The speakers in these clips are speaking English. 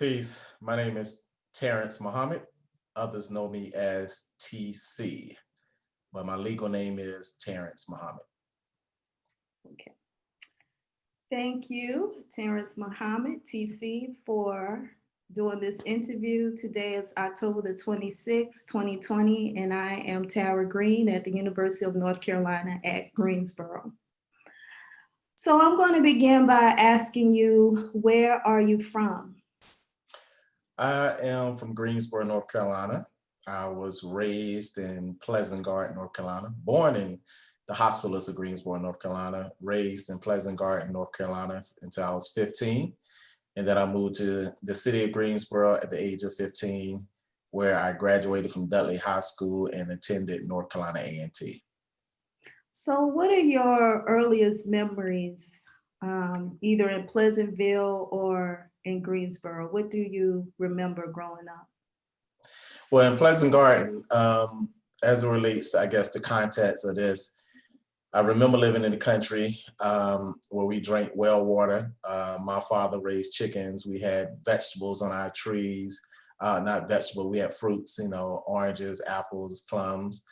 Peace. My name is Terrence Muhammad. Others know me as TC, but my legal name is Terrence Muhammad. Okay. Thank you, Terrence Muhammad, TC, for doing this interview. Today is October the 26th, 2020, and I am Tara Green at the University of North Carolina at Greensboro. So I'm going to begin by asking you, where are you from? I am from Greensboro, North Carolina. I was raised in Pleasant Garden, North Carolina, born in the hospitals of Greensboro, North Carolina, raised in Pleasant Garden, North Carolina until I was 15. And then I moved to the city of Greensboro at the age of 15, where I graduated from Dudley High School and attended North Carolina A&T. So what are your earliest memories, um, either in Pleasantville or in Greensboro? What do you remember growing up? Well, in Pleasant Garden, um, as it relates, I guess, the context of this, I remember living in the country um, where we drank well water. Uh, my father raised chickens. We had vegetables on our trees, uh, not vegetable, we had fruits, you know, oranges, apples, plums.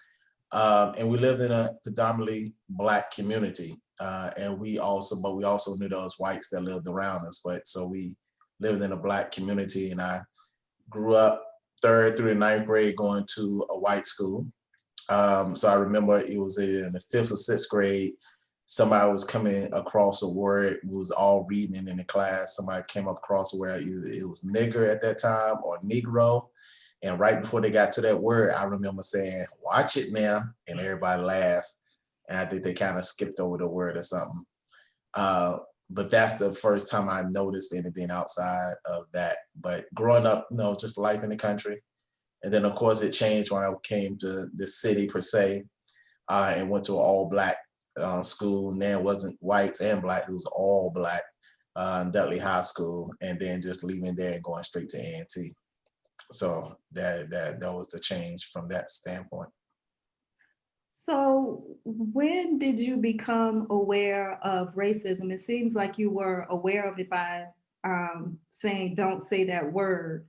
Um, and we lived in a predominantly black community. Uh, and we also, but we also knew those whites that lived around us. But so we lived in a black community and I grew up third through the ninth grade going to a white school. Um, so I remember it was in the fifth or sixth grade, somebody was coming across a word, we was all reading in the class. Somebody came across either it was nigger at that time or Negro. And right before they got to that word, I remember saying, watch it now. And everybody laughed. And I think they kind of skipped over the word or something. Uh, but that's the first time I noticed anything outside of that. But growing up, you know, just life in the country. And then of course it changed when I came to the city per se uh, and went to an all black uh, school. And then it wasn't whites and black, it was all black uh, Dudley High School. And then just leaving there and going straight to A&T. So that, that, that was the change from that standpoint. So when did you become aware of racism? It seems like you were aware of it by um, saying, don't say that word.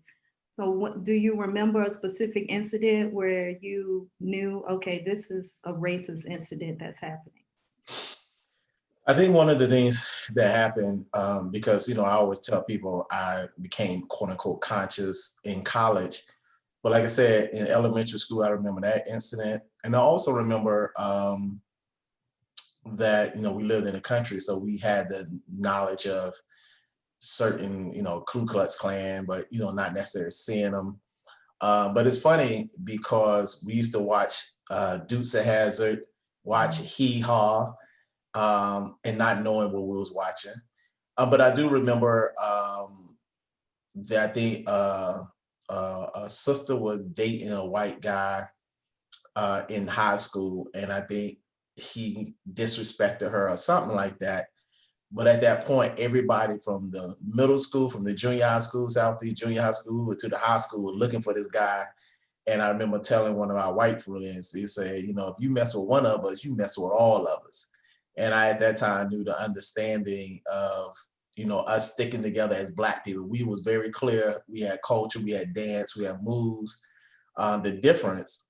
So what, do you remember a specific incident where you knew, okay, this is a racist incident that's happening? I think one of the things that happened, um, because, you know, I always tell people I became quote unquote conscious in college. But like I said, in elementary school, I remember that incident. And I also remember um, that, you know, we lived in the country, so we had the knowledge of certain, you know, Ku Klux Klan, but, you know, not necessarily seeing them. Um, but it's funny because we used to watch uh, Dukes of Hazzard, watch Hee Haw, um, and not knowing what we was watching. Um, but I do remember um, that I think uh, uh, a sister was dating a white guy uh, in high school, and I think he disrespected her or something like that. But at that point, everybody from the middle school, from the junior high school, Southeast Junior High School to the high school were looking for this guy. And I remember telling one of our white friends, he said, you know, if you mess with one of us, you mess with all of us. And I, at that time, knew the understanding of, you know, us sticking together as Black people. We was very clear. We had culture, we had dance, we had moves, um, the difference.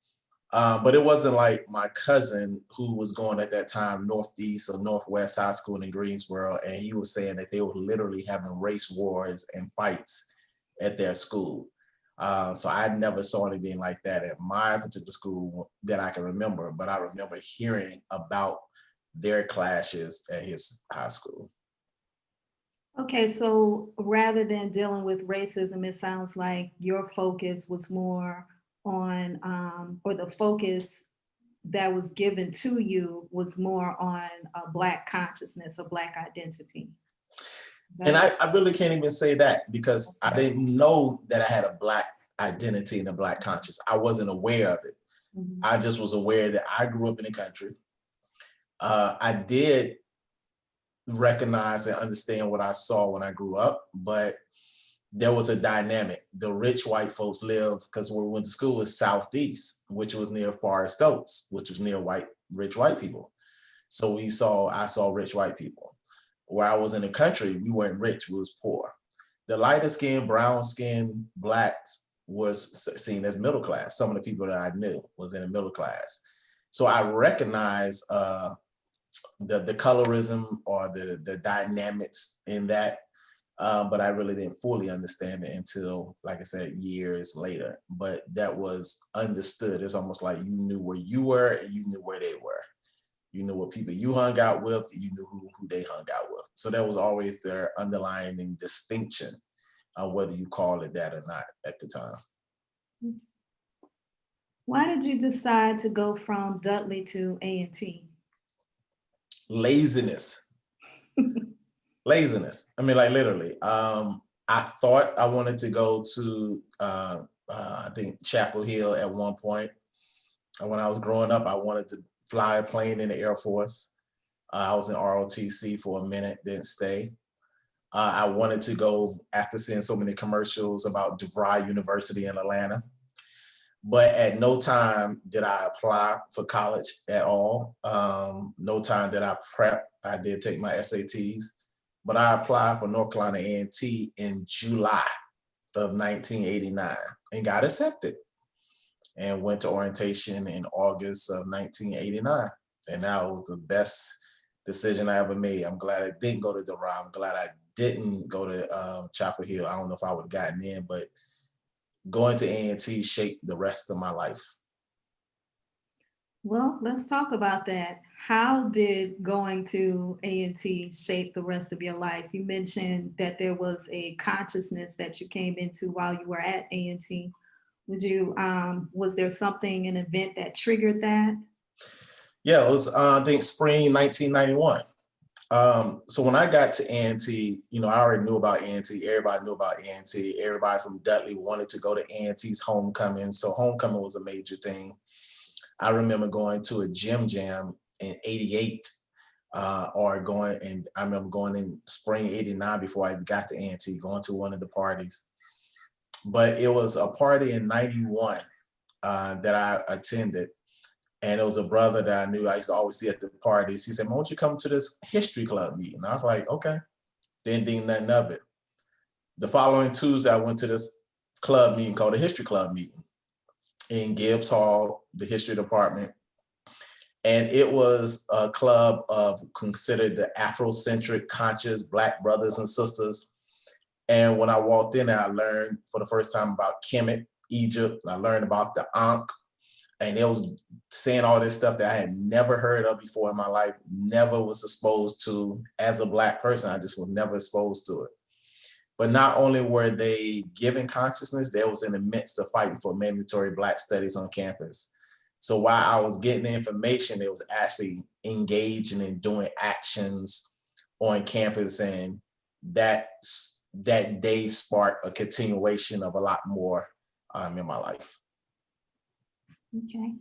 Um, but it wasn't like my cousin who was going at that time Northeast or Northwest High School in Greensboro, and he was saying that they were literally having race wars and fights at their school. Uh, so I never saw anything like that at my particular school that I can remember, but I remember hearing about their clashes at his high school. Okay, so rather than dealing with racism, it sounds like your focus was more on, um, or the focus that was given to you was more on a Black consciousness, a Black identity. And I, I really can't even say that because I didn't know that I had a Black identity and a Black conscious. I wasn't aware of it. Mm -hmm. I just was aware that I grew up in the country. Uh, I did recognize and understand what I saw when I grew up, but there was a dynamic. The rich white folks live, because where we went to school was Southeast, which was near Forest Oaks, which was near white, rich white people. So we saw, I saw rich white people. Where I was in the country, we weren't rich, we was poor. the lighter skinned, brown skinned blacks was seen as middle class. Some of the people that I knew was in the middle class. So I recognize uh, the the colorism or the the dynamics in that, um, but I really didn't fully understand it until, like I said, years later. But that was understood. It's almost like you knew where you were and you knew where they were. You knew what people you hung out with. You knew who who they hung out with. So that was always their underlying distinction, uh, whether you call it that or not at the time. Why did you decide to go from Dudley to A and T? Laziness. Laziness. I mean like literally um i thought i wanted to go to uh, uh i think chapel hill at one point. And when i was growing up i wanted to fly a plane in the air force. Uh, i was in rotc for a minute didn't stay. Uh, i wanted to go after seeing so many commercials about devry university in atlanta but at no time did I apply for college at all. Um, no time did I prep. I did take my SATs, but I applied for North Carolina A&T in July of 1989 and got accepted and went to orientation in August of 1989. And that was the best decision I ever made. I'm glad I didn't go to DeVry. I'm glad I didn't go to um, Chapel Hill. I don't know if I would have gotten in, but going to A&T shaped the rest of my life. Well, let's talk about that. How did going to A and T shape the rest of your life? You mentioned that there was a consciousness that you came into while you were at A and T. Would you, um, was there something, an event that triggered that? Yeah, it was, uh, I think, spring 1991. Um, so when I got to A&T, you know, I already knew about A&T. Everybody knew about A&T. Everybody from Dudley wanted to go to A&T's homecoming. So homecoming was a major thing. I remember going to a gym jam in 88 uh, or going, and I remember going in spring 89 before I got to A&T, going to one of the parties. But it was a party in 91 uh, that I attended and it was a brother that I knew I used to always see at the parties. He said, "Why don't you come to this history club meeting?" I was like, "Okay." Didn't think nothing of it. The following Tuesday, I went to this club meeting called the History Club meeting in Gibbs Hall, the history department, and it was a club of considered the Afrocentric, conscious Black brothers and sisters. And when I walked in, I learned for the first time about Kemet, Egypt. I learned about the Ankh, and it was saying all this stuff that I had never heard of before in my life, never was exposed to as a black person. I just was never exposed to it. But not only were they giving consciousness, they was in the midst of fighting for mandatory black studies on campus. So while I was getting the information, it was actually engaging and doing actions on campus and that, that day sparked a continuation of a lot more um, in my life. Okay.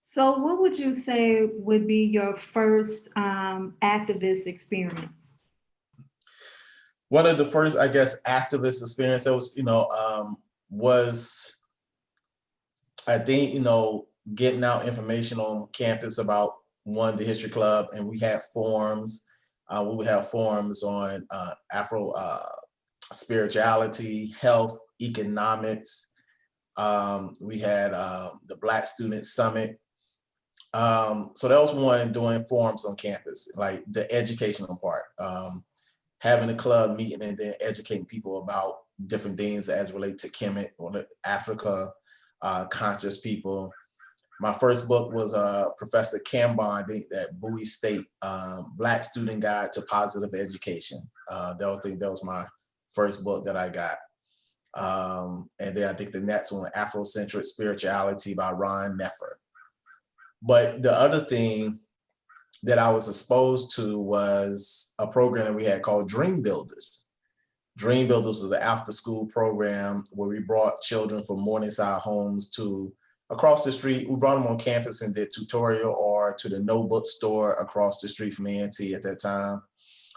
So what would you say would be your first um, activist experience? One of the first, I guess, activist experience that was, you know, um, was, I think, you know, getting out information on campus about one, the history club, and we had forums. Uh, we would have forums on uh, Afro uh, spirituality, health, economics. Um, we had um, the Black Student Summit. Um, so that was one doing forums on campus, like the educational part. Um, having a club meeting and then educating people about different things as relate to Kemet or Africa, uh, conscious people. My first book was uh, Professor Cambon at Bowie State, um, Black Student Guide to Positive Education. Uh, that was, that was my first book that I got. Um, and then I think the next one, Afrocentric Spirituality by Ron Nefer. But the other thing that I was exposed to was a program that we had called Dream Builders. Dream Builders was an after school program where we brought children from Morningside homes to across the street. We brought them on campus and did tutorial or to the no bookstore across the street from A&T at that time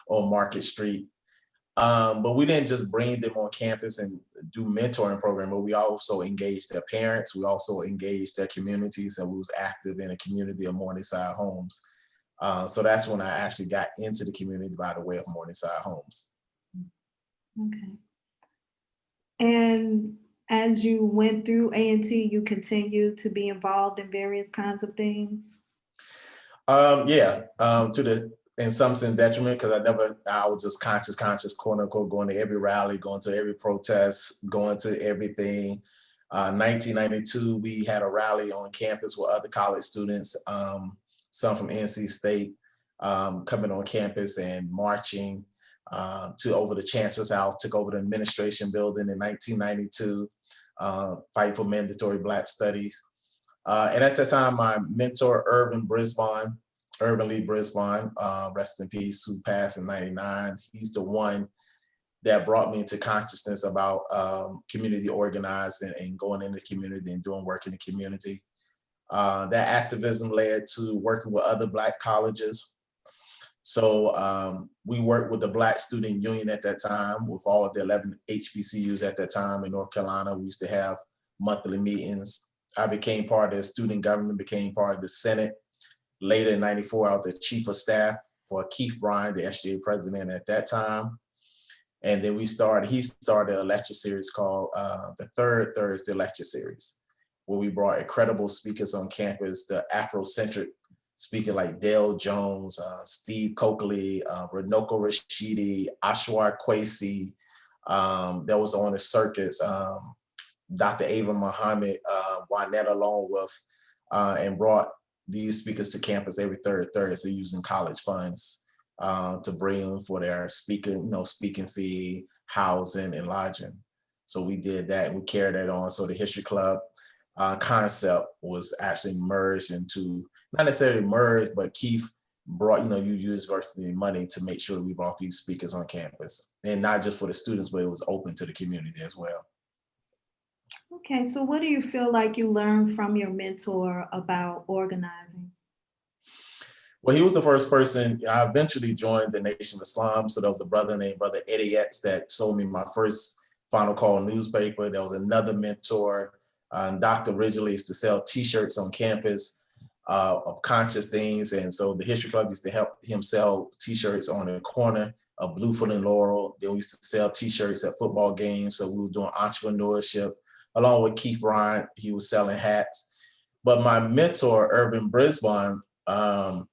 on Market Street. Um, but we didn't just bring them on campus and do mentoring program, but we also engaged their parents. We also engaged their communities and we was active in a community of Morningside homes. Uh, so that's when I actually got into the community by the way of Morningside homes. Okay. And as you went through A and T, you continued to be involved in various kinds of things? Um, yeah, um, to the in some sense detriment because I never I was just conscious, conscious, quote unquote, going to every rally, going to every protest, going to everything. Uh, 1992, we had a rally on campus with other college students, um, some from NC State, um, coming on campus and marching uh, to over the chancellor's house, took over the administration building in 1992, uh, fight for mandatory black studies. Uh, and at that time, my mentor, Irvin Brisbane, Irvin Lee Brisbane, uh, rest in peace, who passed in 99. He's the one that brought me into consciousness about um, community organizing and going in the community and doing work in the community. Uh, that activism led to working with other Black colleges. So um, we worked with the Black Student Union at that time with all of the 11 HBCUs at that time in North Carolina. We used to have monthly meetings. I became part of the student government, became part of the Senate. Later in 94, I was the chief of staff for Keith Bryan, the SGA president at that time. And then we started, he started a lecture series called uh, the Third Thursday Lecture Series, where we brought incredible speakers on campus, the Afrocentric speaker like Del Jones, uh, Steve Cokely, uh, Runoko Rashidi, Ashra Kwesi, um, that was on the circus, um, Dr. Ava Muhammad, uh, Juanetta Longworth, uh, and brought these speakers to campus every third Thursday using college funds uh, to bring them for their speaking, you know, speaking fee, housing, and lodging. So we did that. We carried that on. So the History Club uh, concept was actually merged into not necessarily merged, but Keith brought, you know, you university money to make sure we brought these speakers on campus, and not just for the students, but it was open to the community as well. Okay, so what do you feel like you learned from your mentor about organizing? Well, he was the first person, I eventually joined the Nation of Islam. So there was a brother named Brother Eddie X that sold me my first Final Call newspaper. There was another mentor, uh, Dr. Ridgely used to sell t-shirts on campus uh, of conscious things. And so the History Club used to help him sell t-shirts on the corner of Bluford and Laurel. Then we used to sell t-shirts at football games. So we were doing entrepreneurship along with Keith Bryant, he was selling hats. But my mentor, Irvin Brisbane, um,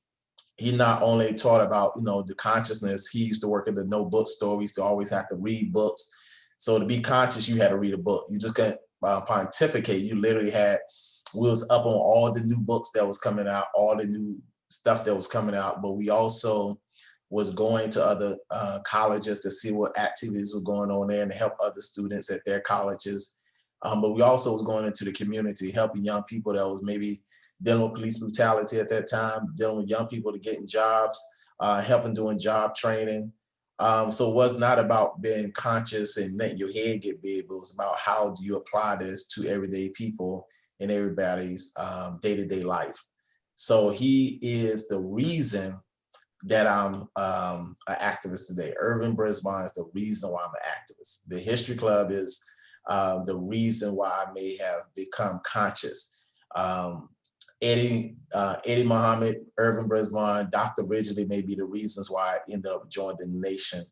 he not only taught about, you know, the consciousness, he used to work at the no bookstore. We used to always have to read books. So to be conscious, you had to read a book. You just couldn't uh, pontificate. You literally had, we was up on all the new books that was coming out, all the new stuff that was coming out. But we also was going to other uh, colleges to see what activities were going on there and help other students at their colleges. Um, but we also was going into the community, helping young people that was maybe dealing with police brutality at that time, dealing with young people to getting jobs, uh, helping doing job training. Um, so it was not about being conscious and letting your head get big, but it was about how do you apply this to everyday people in everybody's um, day-to-day -day life. So he is the reason that I'm um, an activist today. Irvin Brisbane is the reason why I'm an activist. The History Club is uh, the reason why I may have become conscious. Um, Eddie, uh, Eddie Muhammad, Irvin Brisbane, Dr. Ridgely may be the reasons why I ended up joining the nation.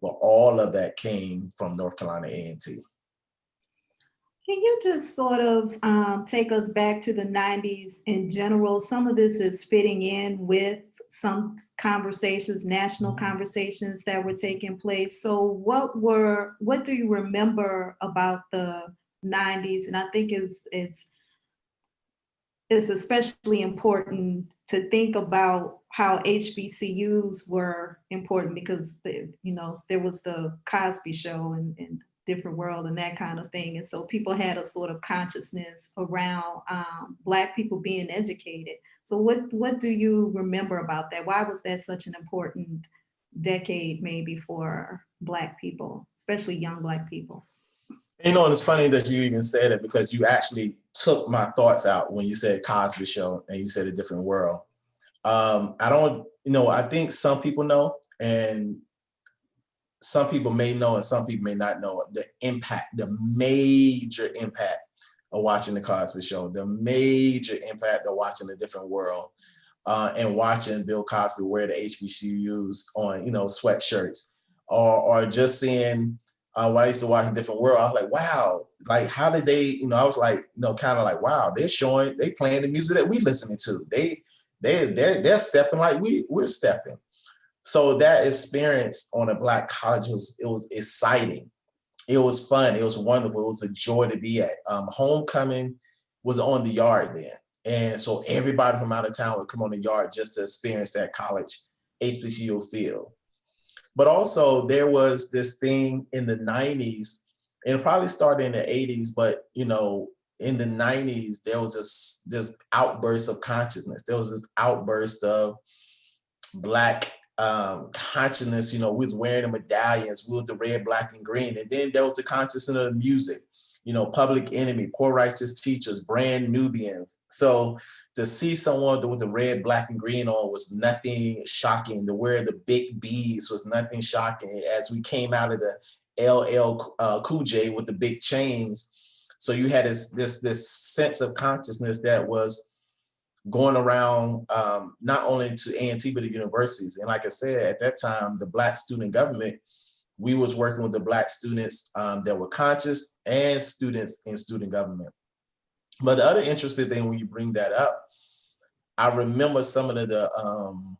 But all of that came from North Carolina A&T. Can you just sort of um, take us back to the 90s in general? Some of this is fitting in with some conversations, national mm-hmm. conversations that were taking place. So what were, what do you remember about the 90s? And I think it's, it's, it's especially important to think about how HBCUs were important because, you know, there was the Cosby show and, and different world and that kind of thing. And so people had a sort of consciousness around um, Black people being educated. So what, what do you remember about that? Why was that such an important decade maybe for Black people, especially young Black people? You know, and it's funny that you even said it because you actually took my thoughts out when you said Cosby Show and you said a different world. Um, I don't, you know, I think some people know and some people may know and some people may not know the impact, the major impact of watching the Cosby Show, the major impact of watching a different world, uh, and watching Bill Cosby wear the HBCUs on, you know, sweatshirts, or or just seeing uh, when I used to watch A Different World, I was like, wow, like how did they, you know, I was like, you know, kind of like, wow, they're showing, they playing the music that we listening to. They, they, they're, they're stepping like we, we're stepping. So that experience on a black college was, it was exciting. It was fun. It was wonderful. It was a joy to be at. Um, homecoming was on the yard then. And so everybody from out of town would come on the yard just to experience that college HBCU feel. But also there was this thing in the 90s, and probably started in the 80s, but you know, in the 90s, there was this, this outburst of consciousness. There was this outburst of black um, consciousness, you know, we was wearing the medallions, we was the red, black, and green. And then there was the consciousness of the music, you know, Public Enemy, Poor Righteous Teachers, Brand Nubians. So to see someone with the red, black, and green on was nothing shocking. To wear the big beads was nothing shocking as we came out of the LL uh, Cool J with the big chains. So you had this, this, this sense of consciousness that was going around um, not only to A&T, but the universities. And like I said, at that time, the Black student government, we was working with the Black students um, that were conscious and students in student government. But the other interesting thing when you bring that up, I remember some of the um,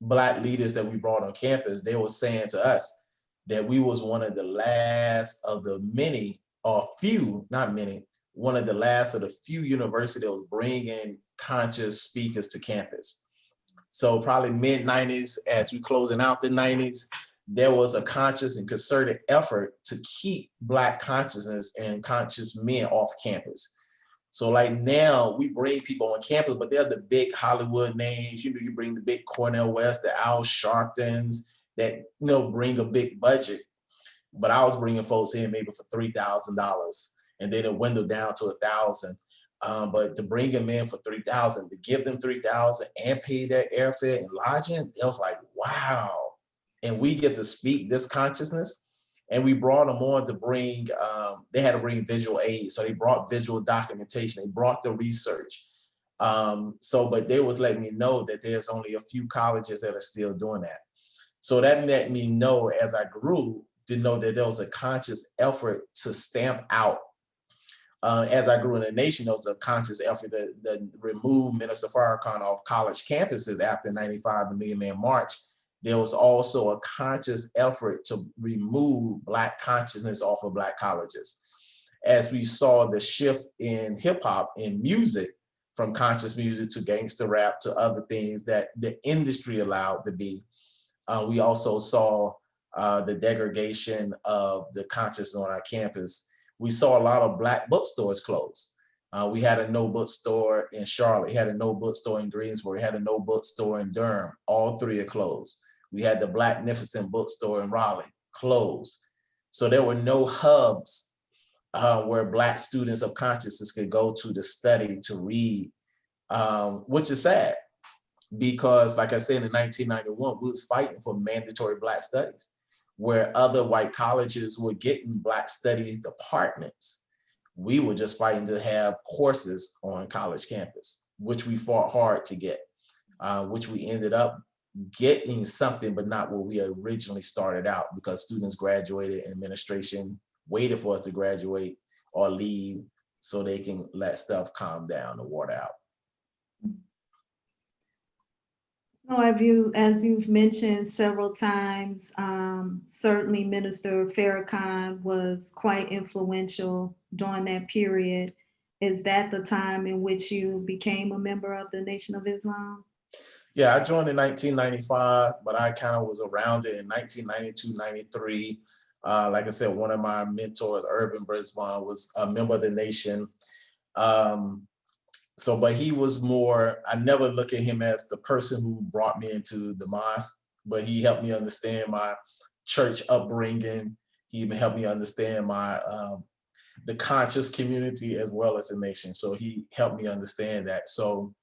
Black leaders that we brought on campus, they were saying to us that we was one of the last of the many or few, not many, one of the last of the few universities that was bringing conscious speakers to campus. So probably mid 90s, as we closing out the 90s, there was a conscious and concerted effort to keep Black consciousness and conscious men off campus. So like now we bring people on campus, but they're the big Hollywood names. You know, you bring the big Cornel West, the Al Sharptons that, you know, bring a big budget. But I was bringing folks in maybe for $3,000 and then it dwindled down to a thousand. Um, but to bring them in for 3000 to give them 3000 and pay their airfare and lodging, it was like, wow. And we get to speak this consciousness. And we brought them on to bring, um, they had to bring visual aids. So they brought visual documentation, they brought the research. Um, so, but they was letting me know that there's only a few colleges that are still doing that. So that let me know as I grew to know that there was a conscious effort to stamp out uh, as I grew in the nation, there was a conscious effort to, to remove Minister Farrakhan off college campuses after 95, the Million Man March. There was also a conscious effort to remove Black consciousness off of Black colleges. As we saw the shift in hip hop and music from conscious music to gangster rap to other things that the industry allowed to be, uh, we also saw uh, the degradation of the consciousness on our campus we saw a lot of black bookstores close. Uh, we had a no bookstore in Charlotte, we had a no bookstore in Greensboro, we had a no bookstore in Durham. All three are closed. We had the Blacknificent bookstore in Raleigh, closed. So there were no hubs uh, where black students of consciousness could go to to study, to read, um, which is sad because like I said, in 1991, we was fighting for mandatory black studies where other white colleges were getting black studies departments. We were just fighting to have courses on college campus, which we fought hard to get, uh, which we ended up getting something, but not what we originally started out because students graduated administration waited for us to graduate or leave so they can let stuff calm down and water out. So have you, as you've mentioned several times, um, certainly Minister Farrakhan was quite influential during that period. Is that the time in which you became a member of the Nation of Islam? Yeah, I joined in 1995, but I kind of was around it in 1992, 93. Uh, like I said, one of my mentors, Irvin Brisbane, was a member of the nation. Um, so, but he was more, I never look at him as the person who brought me into the mosque, but he helped me understand my church upbringing. He even helped me understand my, um, the conscious community as well as the nation. So he helped me understand that. So,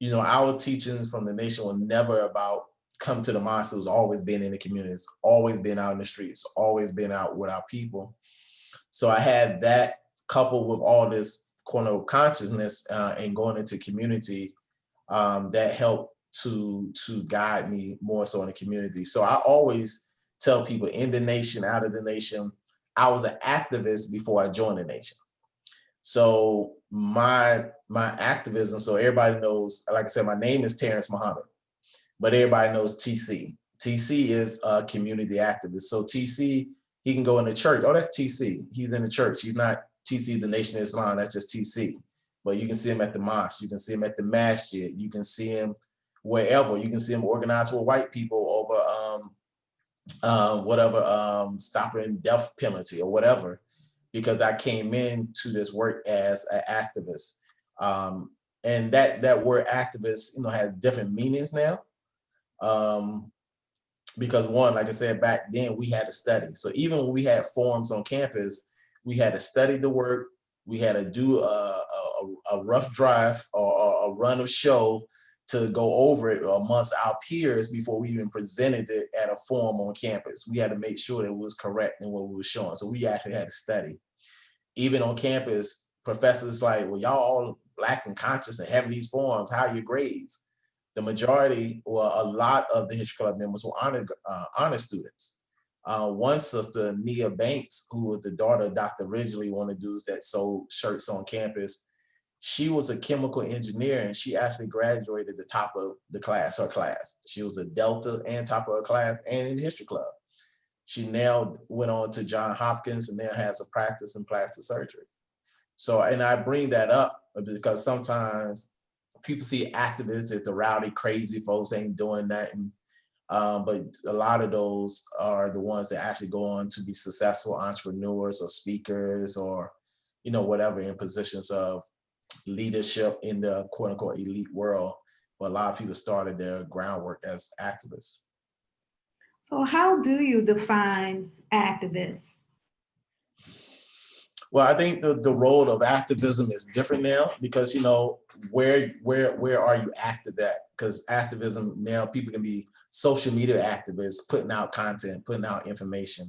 you know, our teachings from the nation were never about come to the mosque. It was always been in the communities, always been out in the streets, always been out with our people. So I had that coupled with all this corner of consciousness uh, and going into community um, that helped to to guide me more so in the community. So I always tell people in the nation, out of the nation, I was an activist before I joined the nation. So my my activism, so everybody knows, like I said, my name is Terrence Muhammad, but everybody knows TC. TC is a community activist. So TC, he can go in the church. Oh, that's TC. He's in the church. He's not TC, the Nation of Islam. That's just TC. But you can see him at the mosque. You can see him at the masjid. You can see him wherever. You can see him organized with white people over um, um, whatever, um, stopping death penalty or whatever, because I came into this work as an activist. Um, and that that word activist, you know, has different meanings now. Um, because one, like I said, back then we had to study. So even when we had forums on campus, we had to study the work, we had to do a, a, a rough drive or a run of show to go over it amongst our peers before we even presented it at a forum on campus. We had to make sure that it was correct in what we were showing. So we actually had to study. Even on campus, professors like, well, y'all all black and conscious and having these forums, how are your grades? The majority, or a lot of the History Club members were honor, uh, honor students. Uh, one sister, Nia Banks, who was the daughter of Dr. Ridgely, one of the dudes that sold shirts on campus, she was a chemical engineer and she actually graduated the top of the class, her class. She was a Delta and top of her class and in the history club. She now went on to John Hopkins and now has a practice in plastic surgery. So, and I bring that up because sometimes people see activists as the rowdy, crazy folks ain't doing nothing. Um, but a lot of those are the ones that actually go on to be successful entrepreneurs or speakers or, you know, whatever in positions of leadership in the quote unquote elite world, but a lot of people started their groundwork as activists. So how do you define activists? Well, I think the, the role of activism is different now because, you know, where where where are you active at? Because activism now people can be social media activists, putting out content, putting out information.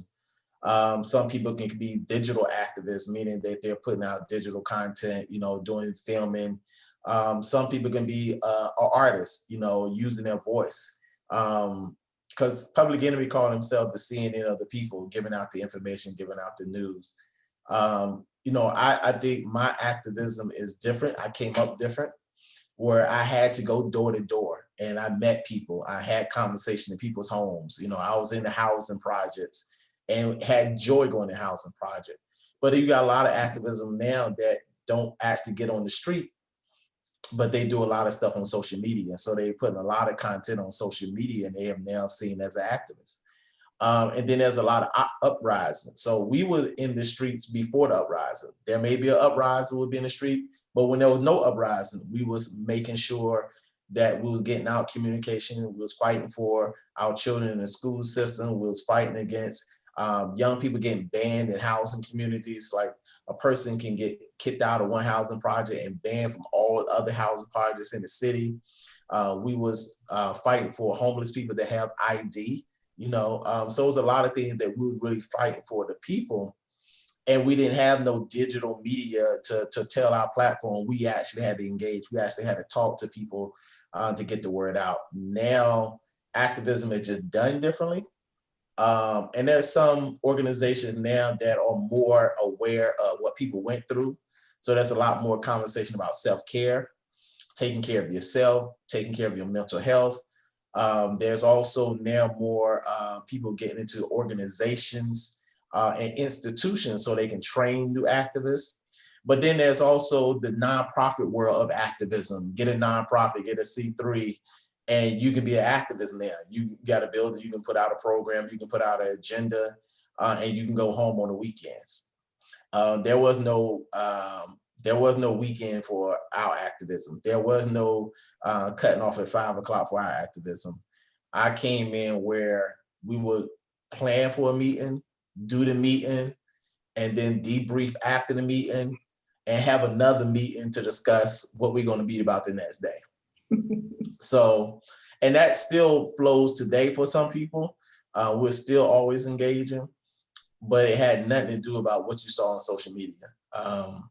Um, some people can be digital activists, meaning that they're putting out digital content, you know, doing filming. Um, some people can be uh, artists, you know, using their voice. Because um, Public Enemy called themselves the CNN of the people, giving out the information, giving out the news. Um, you know, I, I think my activism is different. I came up different where I had to go door to door and I met people. I had conversation in people's homes. You know, I was in the housing projects and had joy going to housing project. But you got a lot of activism now that don't actually get on the street, but they do a lot of stuff on social media. So they putting a lot of content on social media and they have now seen as an activist. Um, and then there's a lot of uprising. So we were in the streets before the uprising. There may be an uprising would be in the street, but when there was no uprising, we was making sure that we was getting out communication, we was fighting for our children in the school system, we was fighting against um, young people getting banned in housing communities, like a person can get kicked out of one housing project and banned from all other housing projects in the city. Uh, we was uh, fighting for homeless people that have ID, you know, um, so it was a lot of things that we were really fighting for the people. And we didn't have no digital media to, to tell our platform. We actually had to engage. We actually had to talk to people uh, to get the word out. Now, activism is just done differently. Um, and there's some organizations now that are more aware of what people went through. So there's a lot more conversation about self-care, taking care of yourself, taking care of your mental health. Um, there's also now more uh, people getting into organizations uh, and institutions so they can train new activists. But then there's also the nonprofit world of activism. Get a nonprofit, get a C3, and you can be an activist now. You got a building, you can put out a program, you can put out an agenda, uh, and you can go home on the weekends. Uh, there was no um, there was no weekend for our activism. There was no uh, cutting off at five o'clock for our activism. I came in where we would plan for a meeting, do the meeting, and then debrief after the meeting and have another meeting to discuss what we're going to be about the next day. so, and that still flows today for some people. Uh, we're still always engaging, but it had nothing to do about what you saw on social media. Um,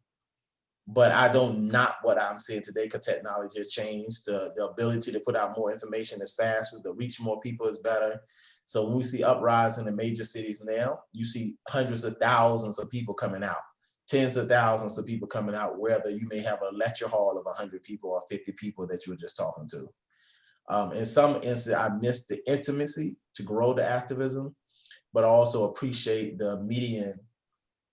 but I don't not what I'm seeing today because technology has changed. The, the ability to put out more information is faster, to reach more people is better. So when we see uprising in the major cities now, you see hundreds of thousands of people coming out, tens of thousands of people coming out, whether you may have a lecture hall of 100 people or 50 people that you were just talking to. Um, in some instances, I missed the intimacy to grow the activism, but also appreciate the median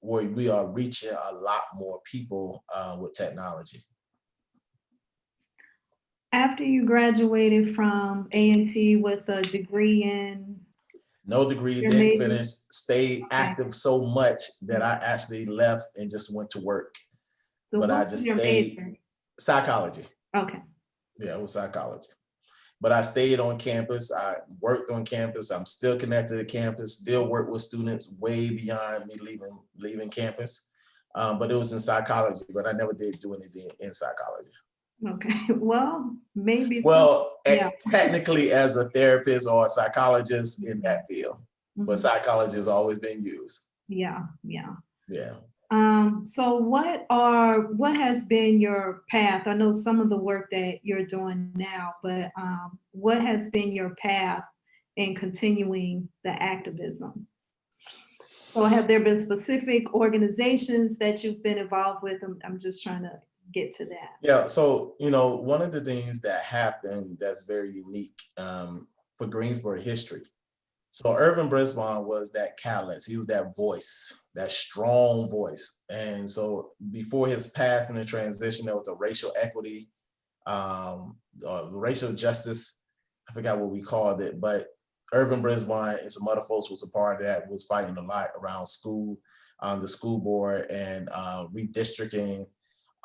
where we are reaching a lot more people uh, with technology. After you graduated from A&T with a degree in, No degree, Your didn't major? finish, stayed active so much that I actually left and just went to work. so But I just stayed- major? Psychology. Okay, Yeah, it was psychology. But I stayed on campus. I worked on campus. I'm still connected to campus, still work with students way beyond me leaving, leaving campus. Um, but it was in psychology, but I never did do anything in psychology. Okay, well, maybe. Well, Yeah. technically as a therapist or a psychologist in that field, but Mhm. psychology has always been used. Yeah, yeah. Yeah. Um, so what are, what has been your path? I know some of the work that you're doing now, but um, what has been your path in continuing the activism? So have there been specific organizations that you've been involved with? I'm, I'm just trying to get to that. Yeah, so you know, one of the things that happened that's very unique um, for Greensboro history. So Irvin Brisbane was that catalyst. He was that voice, that strong voice. And so before his passing and transition, there was a racial equity, um, uh, racial justice. I forgot what we called it, but Irvin Brisbane and some other folks was a part of that. Was fighting a lot around school, um, the school board, and uh, redistricting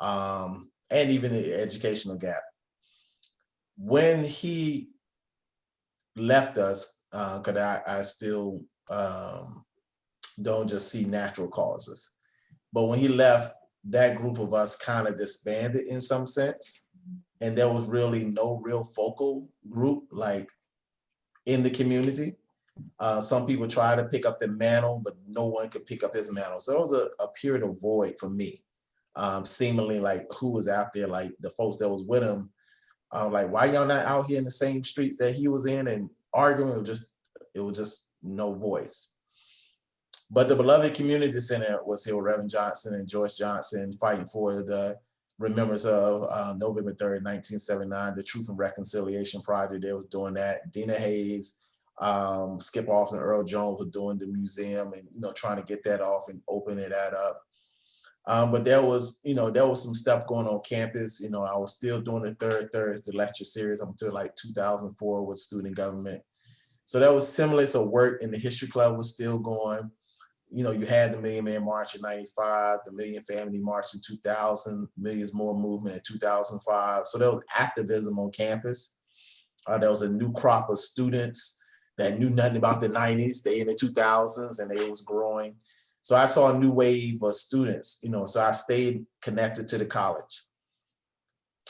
um, and even the educational gap. When he left us, because I, I still um, don't just see natural causes, but when he left, that group of us kind of disbanded in some sense, and there was really no real focal group like in the community. Uh, some people try to pick up the mantle, but no one could pick up his mantle. So it was a, a period of void for me um, seemingly like who was out there, like the folks that was with him, uh, like why y'all not out here in the same streets that he was in and arguing? It was just, it was just no voice. But the beloved community center was here with Reverend Johnson and Joyce Johnson fighting for the remembrance of uh, November 3rd, 1979, the Truth and Reconciliation Project. They was doing that. Dina Hayes, um, Skip Alston, Earl Jones were doing the museum and you know trying to get that off and opening that up. Um, but there was, you know, there was some stuff going on campus. You know, I was still doing the third Thursday lecture series up until like 2004 with student government. So that was similar. So work in the history club was still going. You know, you had the Million Man March in 95, the Million Family March in 2000, Millions More Movement in 2005. So there was activism on campus. Uh, there was a new crop of students that knew nothing about the 90s. They in the 2000s and they was growing. So I saw a new wave of students, you know, so I stayed connected to the college.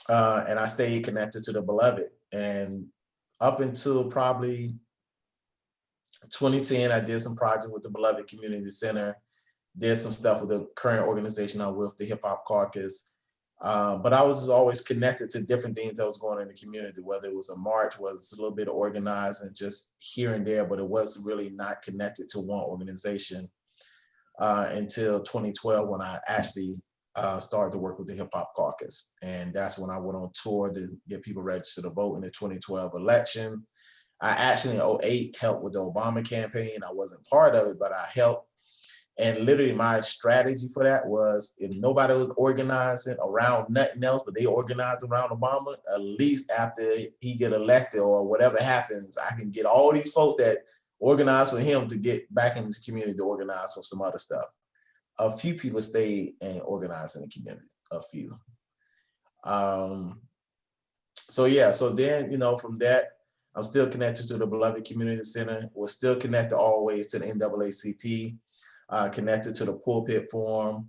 Uh, and I stayed connected to the beloved. And up until probably 2010, I did some project with the Beloved Community Center, did some stuff with the current organization I'm with, the Hip Hop Caucus. Um, but I was always connected to different things that was going on in the community, whether it was a march, whether it's a little bit organized and just here and there, but it was really not connected to one organization uh, until 2012 when I actually uh, started to work with the Hip Hop Caucus. And that's when I went on tour to get people registered to vote in the 2012 election. I actually in 08 helped with the Obama campaign. I wasn't part of it, but I helped. And literally my strategy for that was if nobody was organizing around nothing else, but they organized around Obama, at least after he get elected or whatever happens, I can get all these folks that organize for him to get back into the community to organize for some other stuff. A few people stayed and organized in the community, a few. Um, so yeah, so then, you know, from that, I'm still connected to the Beloved Community Center. We're still connected always to the NAACP, uh, connected to the Pulpit Forum.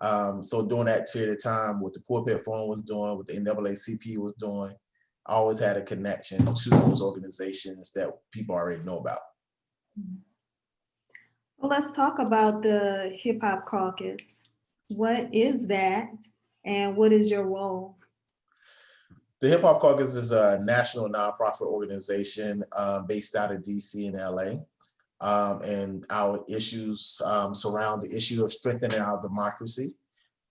Um, so during that period of time, what the Pulpit Forum was doing, what the NAACP was doing, I always had a connection to those organizations that people already know about. So let's talk about the Hip Hop Caucus. What is that and what is your role? The Hip Hop Caucus is a national nonprofit organization um, based out of DC and LA. Um, and our issues um, surround the issue of strengthening our democracy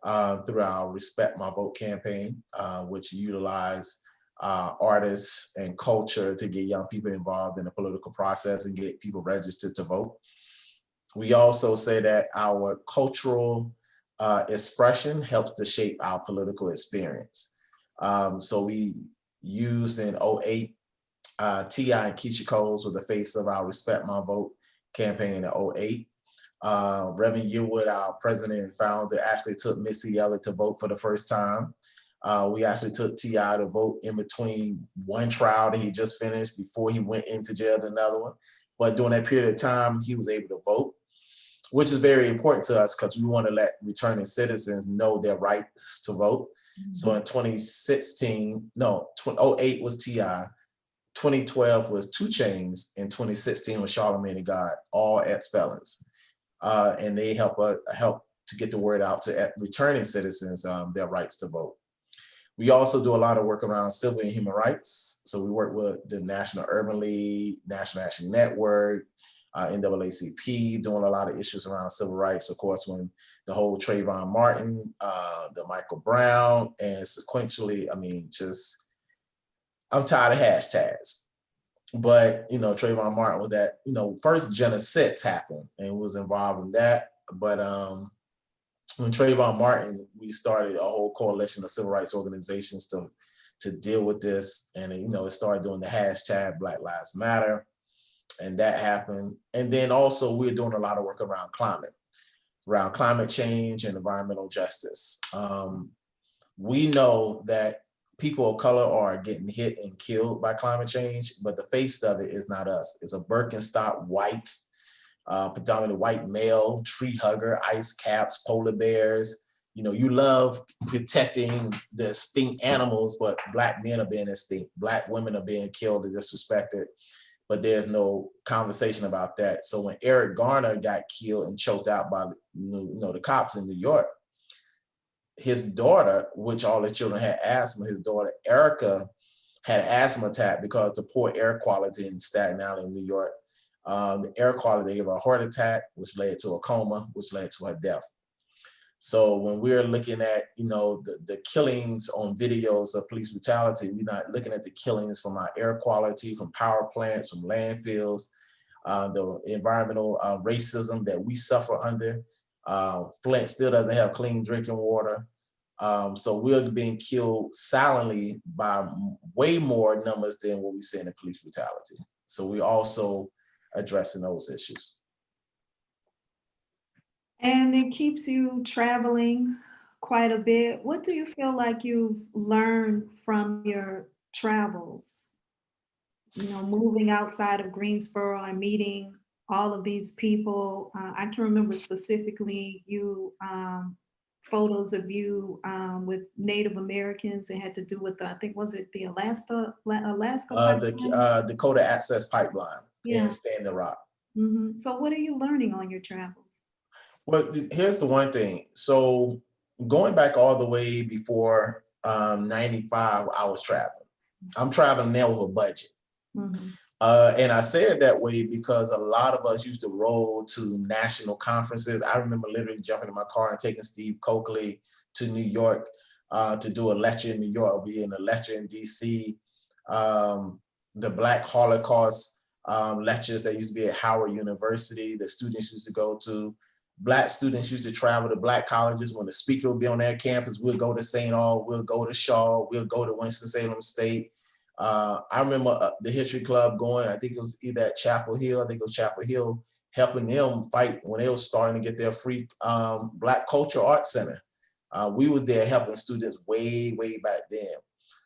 uh, through our Respect My Vote campaign, uh, which utilize uh, artists and culture to get young people involved in the political process and get people registered to vote. We also say that our cultural uh, expression helps to shape our political experience. Um, so we used in 08, uh, T.I. and Keyshia Coles were the face of our Respect My Vote campaign in 08. Uh, Reverend Yearwood, our president and founder, actually took Missy Elliott to vote for the first time. Uh, we actually took T.I. to vote in between one trial that he just finished before he went into jail to another one. But during that period of time, he was able to vote, which is very important to us because we want to let returning citizens know their rights to vote. So in 2016, no, 08 was T.I., 2012 was 2 Chainz, and 2016 was Charlamagne and God, all ex-felons. Uh, and they help uh, help to get the word out to returning citizens um, their rights to vote. We also do a lot of work around civil and human rights. So we work with the National Urban League, National Action Network, uh, NAACP, doing a lot of issues around civil rights. Of course, when the whole Trayvon Martin, uh, the Michael Brown, and sequentially, I mean, just, I'm tired of hashtags. But, you know, Trayvon Martin was that, you know, first Jena Six happened and was involved in that. But um, when Trayvon Martin, we started a whole coalition of civil rights organizations to, to deal with this. And, you know, it started doing the hashtag Black Lives Matter and that happened. And then also we're doing a lot of work around climate, around climate change and environmental justice. Um, we know that people of color are getting hit and killed by climate change, but the face of it is not us. It's a Birkenstock white, uh, predominantly white male, tree hugger, ice caps, polar bears. You know, you love protecting the extinct animals, but black men are being extinct. Black women are being killed and disrespected but there's no conversation about that. So when Eric Garner got killed and choked out by you know the cops in New York, his daughter, which all the children had asthma, his daughter Erica had an asthma attack because the poor air quality in Staten Island, New York. Um, the air quality gave her a heart attack, which led to a coma, which led to her death. So when we're looking at, you know, the, the killings on videos of police brutality, we're not looking at the killings from our air quality, from power plants, from landfills, uh, the environmental uh, racism that we suffer under. Uh, Flint still doesn't have clean drinking water. Um, so we're being killed silently by way more numbers than what we see in the police brutality. So we also addressing those issues. And it keeps you traveling quite a bit. What do you feel like you've learned from your travels? You know, moving outside of Greensboro and meeting all of these people. Uh, I can remember specifically you um, photos of you um, with Native Americans. It had to do with, the, I think, was it the Alaska, Alaska? Uh, the uh, Dakota Access Pipeline Yeah. stay in Standing Rock. Mhm. So what are you learning on your travels? Well, here's the one thing. So going back all the way before um, 95, I was traveling. I'm traveling now with a budget. Mhm. Uh, and I say it that way because a lot of us used to roll to national conferences. I remember literally jumping in my car and taking Steve Cokely to New York uh, to do a lecture in New York, or be in a lecture in DC. Um, the Black Holocaust um, lectures that used to be at Howard University, the students used to go to. Black students used to travel to black colleges when the speaker would be on their campus. We'll go to St. Aug, we'll go to Shaw, we'll go to Winston-Salem State. Uh, I remember uh, the History Club going, I think it was either at Chapel Hill, I think it was Chapel Hill, helping them fight when they were starting to get their free um, Black Culture Art Center. Uh, we was there helping students way, way back then.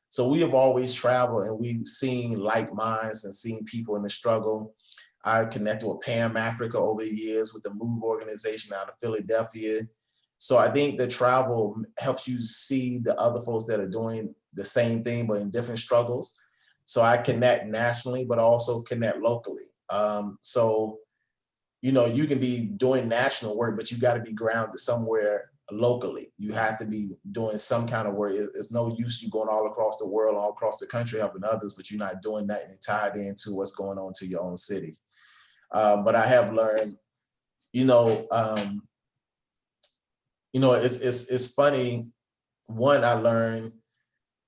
So we have always traveled and we've seen like minds and seen people in the struggle. I connected with Pam Africa over the years with the MOVE organization out of Philadelphia. So I think the travel helps you see the other folks that are doing the same thing, but in different struggles. So I connect nationally, but also connect locally. Um, so, you know, you can be doing national work, but you got to be grounded somewhere locally. You have to be doing some kind of work. It's no use you going all across the world, all across the country helping others, but you're not doing that and tied into what's going on to your own city. Um, but I have learned, you know, um, you know, it's it's it's funny. One, I learned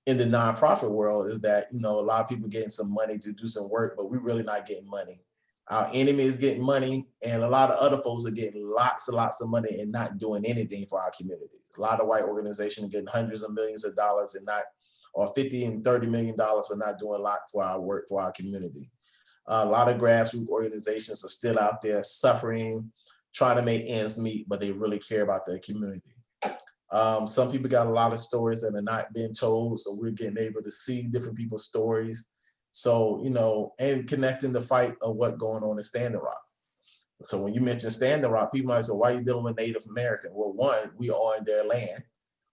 in the nonprofit world is that you know a lot of people getting some money to do some work, but we're really not getting money. Our enemy is getting money, and a lot of other folks are getting lots and lots of money and not doing anything for our communities. A lot of white organizations are getting hundreds of millions of dollars and not, or 50 and 30 million dollars, but not doing a lot for our work for our community. a lot of grassroots organizations are still out there suffering, trying to make ends meet, but they really care about their community. Um, some people got a lot of stories that are not being told, so we're getting able to see different people's stories. So, you know, and connecting the fight of what going on in Standing Rock. So when you mention Standing Rock, people might say, why are you dealing with Native American? Well, one, we are in their land,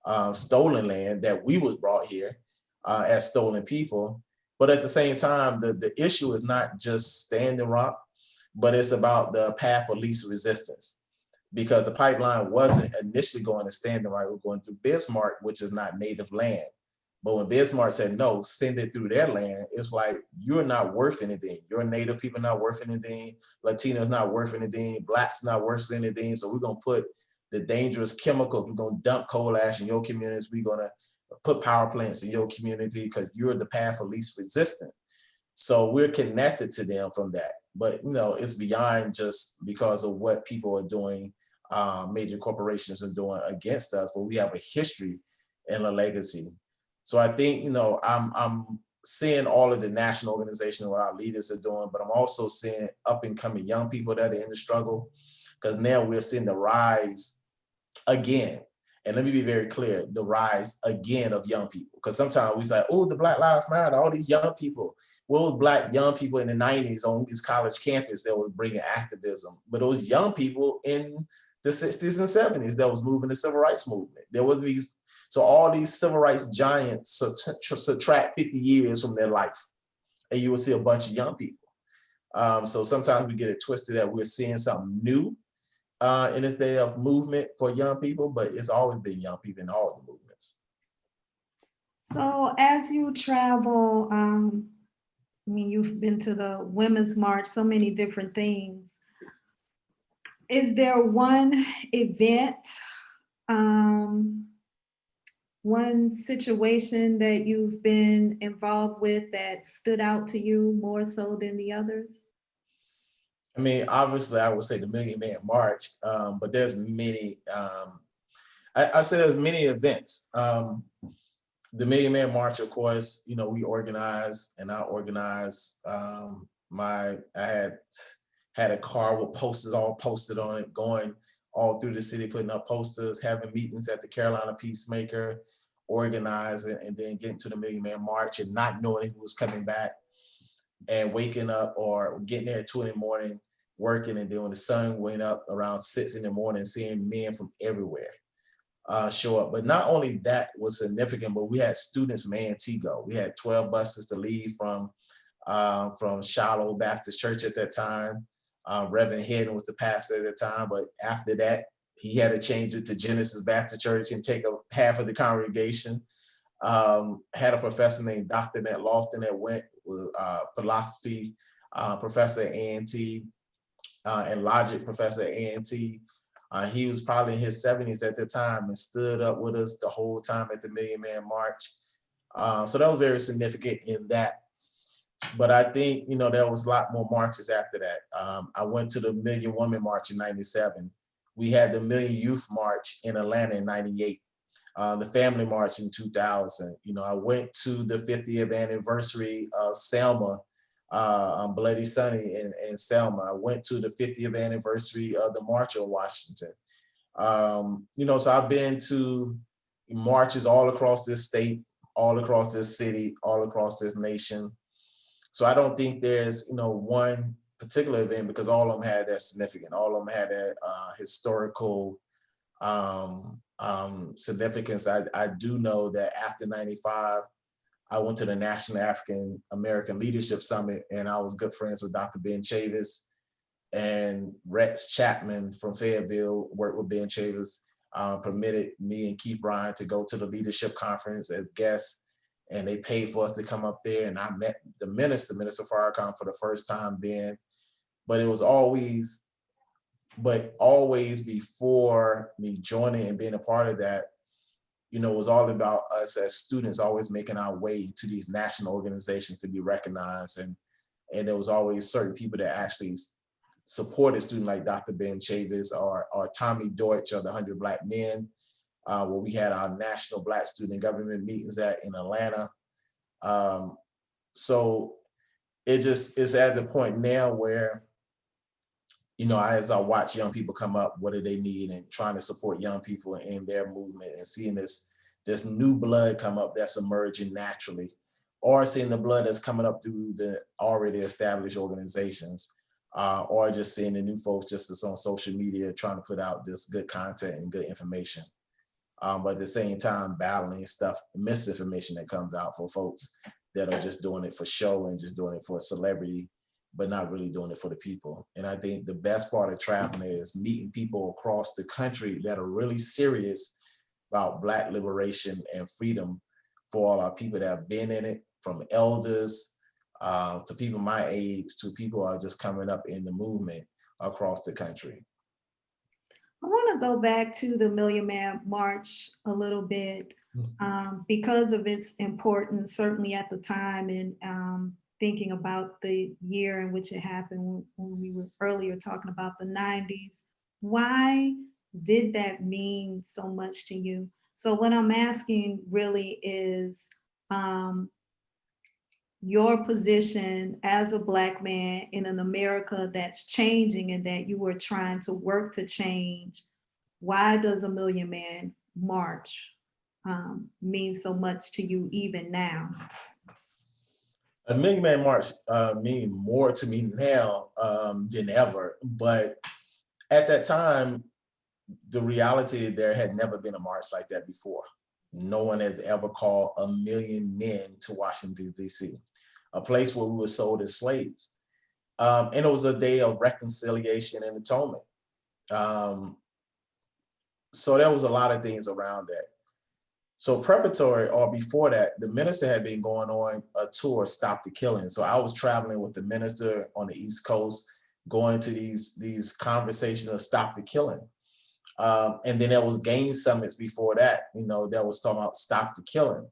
uh, stolen land that we was brought here uh, as stolen people. But at the same time, the, the issue is not just Standing Rock, but it's about the path of least resistance. Because the pipeline wasn't initially going to Standing Rock, it was going through Bismarck, which is not native land. But when Bismarck said, no, send it through their land, it's like, you're not worth anything. Your native people not worth anything. Latinos not worth anything. Blacks not worth anything. So we're going to put the dangerous chemicals, we're going to dump coal ash in your communities. We're going to put power plants in your community because you're the path of least resistance. So we're connected to them from that. But you know, it's beyond just because of what people are doing, uh, major corporations are doing against us, but we have a history and a legacy. So I think, you know, I'm, I'm seeing all of the national organizations what our leaders are doing, but I'm also seeing up and coming young people that are in the struggle because now we're seeing the rise again and let me be very clear, the rise again of young people. Because sometimes we say, oh, the Black Lives Matter, all these young people. Was black young people in the 90s on these college campus that was bringing activism? But those young people in the 60s and 70s that was moving the civil rights movement. There were these, so all these civil rights giants subtract 50 years from their life. And you will see a bunch of young people. Um, so sometimes we get it twisted that we're seeing something new uh, in this day of movement for young people, but it's always been young people in all the movements. So as you travel, um, I mean, you've been to the Women's March, so many different things. Is there one event, um, one situation that you've been involved with that stood out to you more so than the others? I mean, obviously, I would say the Million Man March, um, but there's many. Um, I, I say there's many events. Um, the Million Man March, of course, you know, we organize and I organize. Um, my I had had a car with posters all posted on it, going all through the city, putting up posters, having meetings at the Carolina Peacemaker, organizing, and then getting to the Million Man March and not knowing who was coming back and waking up or getting there at two in the morning, working, and then when the sun went up around six in the morning, seeing men from everywhere uh, show up. But not only that was significant, but we had students from Antigo. We had 12 buses to leave from uh, from Shiloh Baptist Church at that time. Uh, Reverend Hayden was the pastor at the time, but after that, he had to change it to Genesis Baptist Church and take a half of the congregation. Um, had a professor named Dr. Ned Lofton that went uh, philosophy uh, professor at A&T uh, and logic professor at A&T. Uh, he was probably in his 70s at the time and stood up with us the whole time at the Million Man March. Uh, so that was very significant in that. But I think, you know, there was a lot more marches after that. Um, I went to the Million Woman March in 97. We had the Million Youth March in Atlanta in 98 uh, the Family March in 2000. You know, I went to the 50th anniversary of Selma, uh, on Bloody Sunday in, in Selma. I went to the 50th anniversary of the March on Washington. Um, you know, so I've been to marches all across this state, all across this city, all across this nation. So I don't think there's, you know, one particular event because all of them had that significant. All of them had that uh, historical um, um, significance. I, I do know that after 95, I went to the National African American Leadership Summit and I was good friends with Dr. Ben Chavis and Rex Chapman from Fayetteville worked with Ben Chavis. uh, permitted me and Keith Bryan to go to the leadership conference as guests. And they paid for us to come up there and I met the minister, Minister Farrakhan for the first time then. But it was always, but always before me joining and being a part of that, you know, was all about us as students always making our way to these national organizations to be recognized. And, and there was always certain people that actually supported students like Dr. Ben Chavis or, or Tommy Dortch or the 100 Black Men, uh, where we had our national Black student government meetings at in Atlanta. Um, so it just is at the point now where, you know, as I watch young people come up, what do they need and trying to support young people in their movement and seeing this, this new blood come up that's emerging naturally or seeing the blood that's coming up through the already established organizations uh, or just seeing the new folks just on social media trying to put out this good content and good information. Um, but at the same time, battling stuff, misinformation that comes out for folks that are just doing it for show and just doing it for a celebrity, but not really doing it for the people. And I think the best part of traveling is meeting people across the country that are really serious about Black liberation and freedom for all our people that have been in it, from elders uh, to people my age, to people who are just coming up in the movement across the country. I want to go back to the Million Man March a little bit um, because of its importance, certainly at the time and um, thinking about the year in which it happened when, we were earlier talking about the 90s. Why did that mean so much to you? So what I'm asking really is, um, your position as a black man in an America that's changing and that you were trying to work to change, why does a Million Man March um, mean so much to you even now? A Million Man March uh, mean more to me now um, than ever, but at that time, the reality there had never been a march like that before. No one has ever called a million men to Washington, D.C a place where we were sold as slaves. Um, and it was a day of reconciliation and atonement. Um, so there was a lot of things around that. So preparatory or before that, the minister had been going on a tour, Stop the Killing. So I was traveling with the minister on the East Coast, going to these, these conversations of Stop the Killing. Um, and then there was game summits before that, you know, that was talking about Stop the Killing.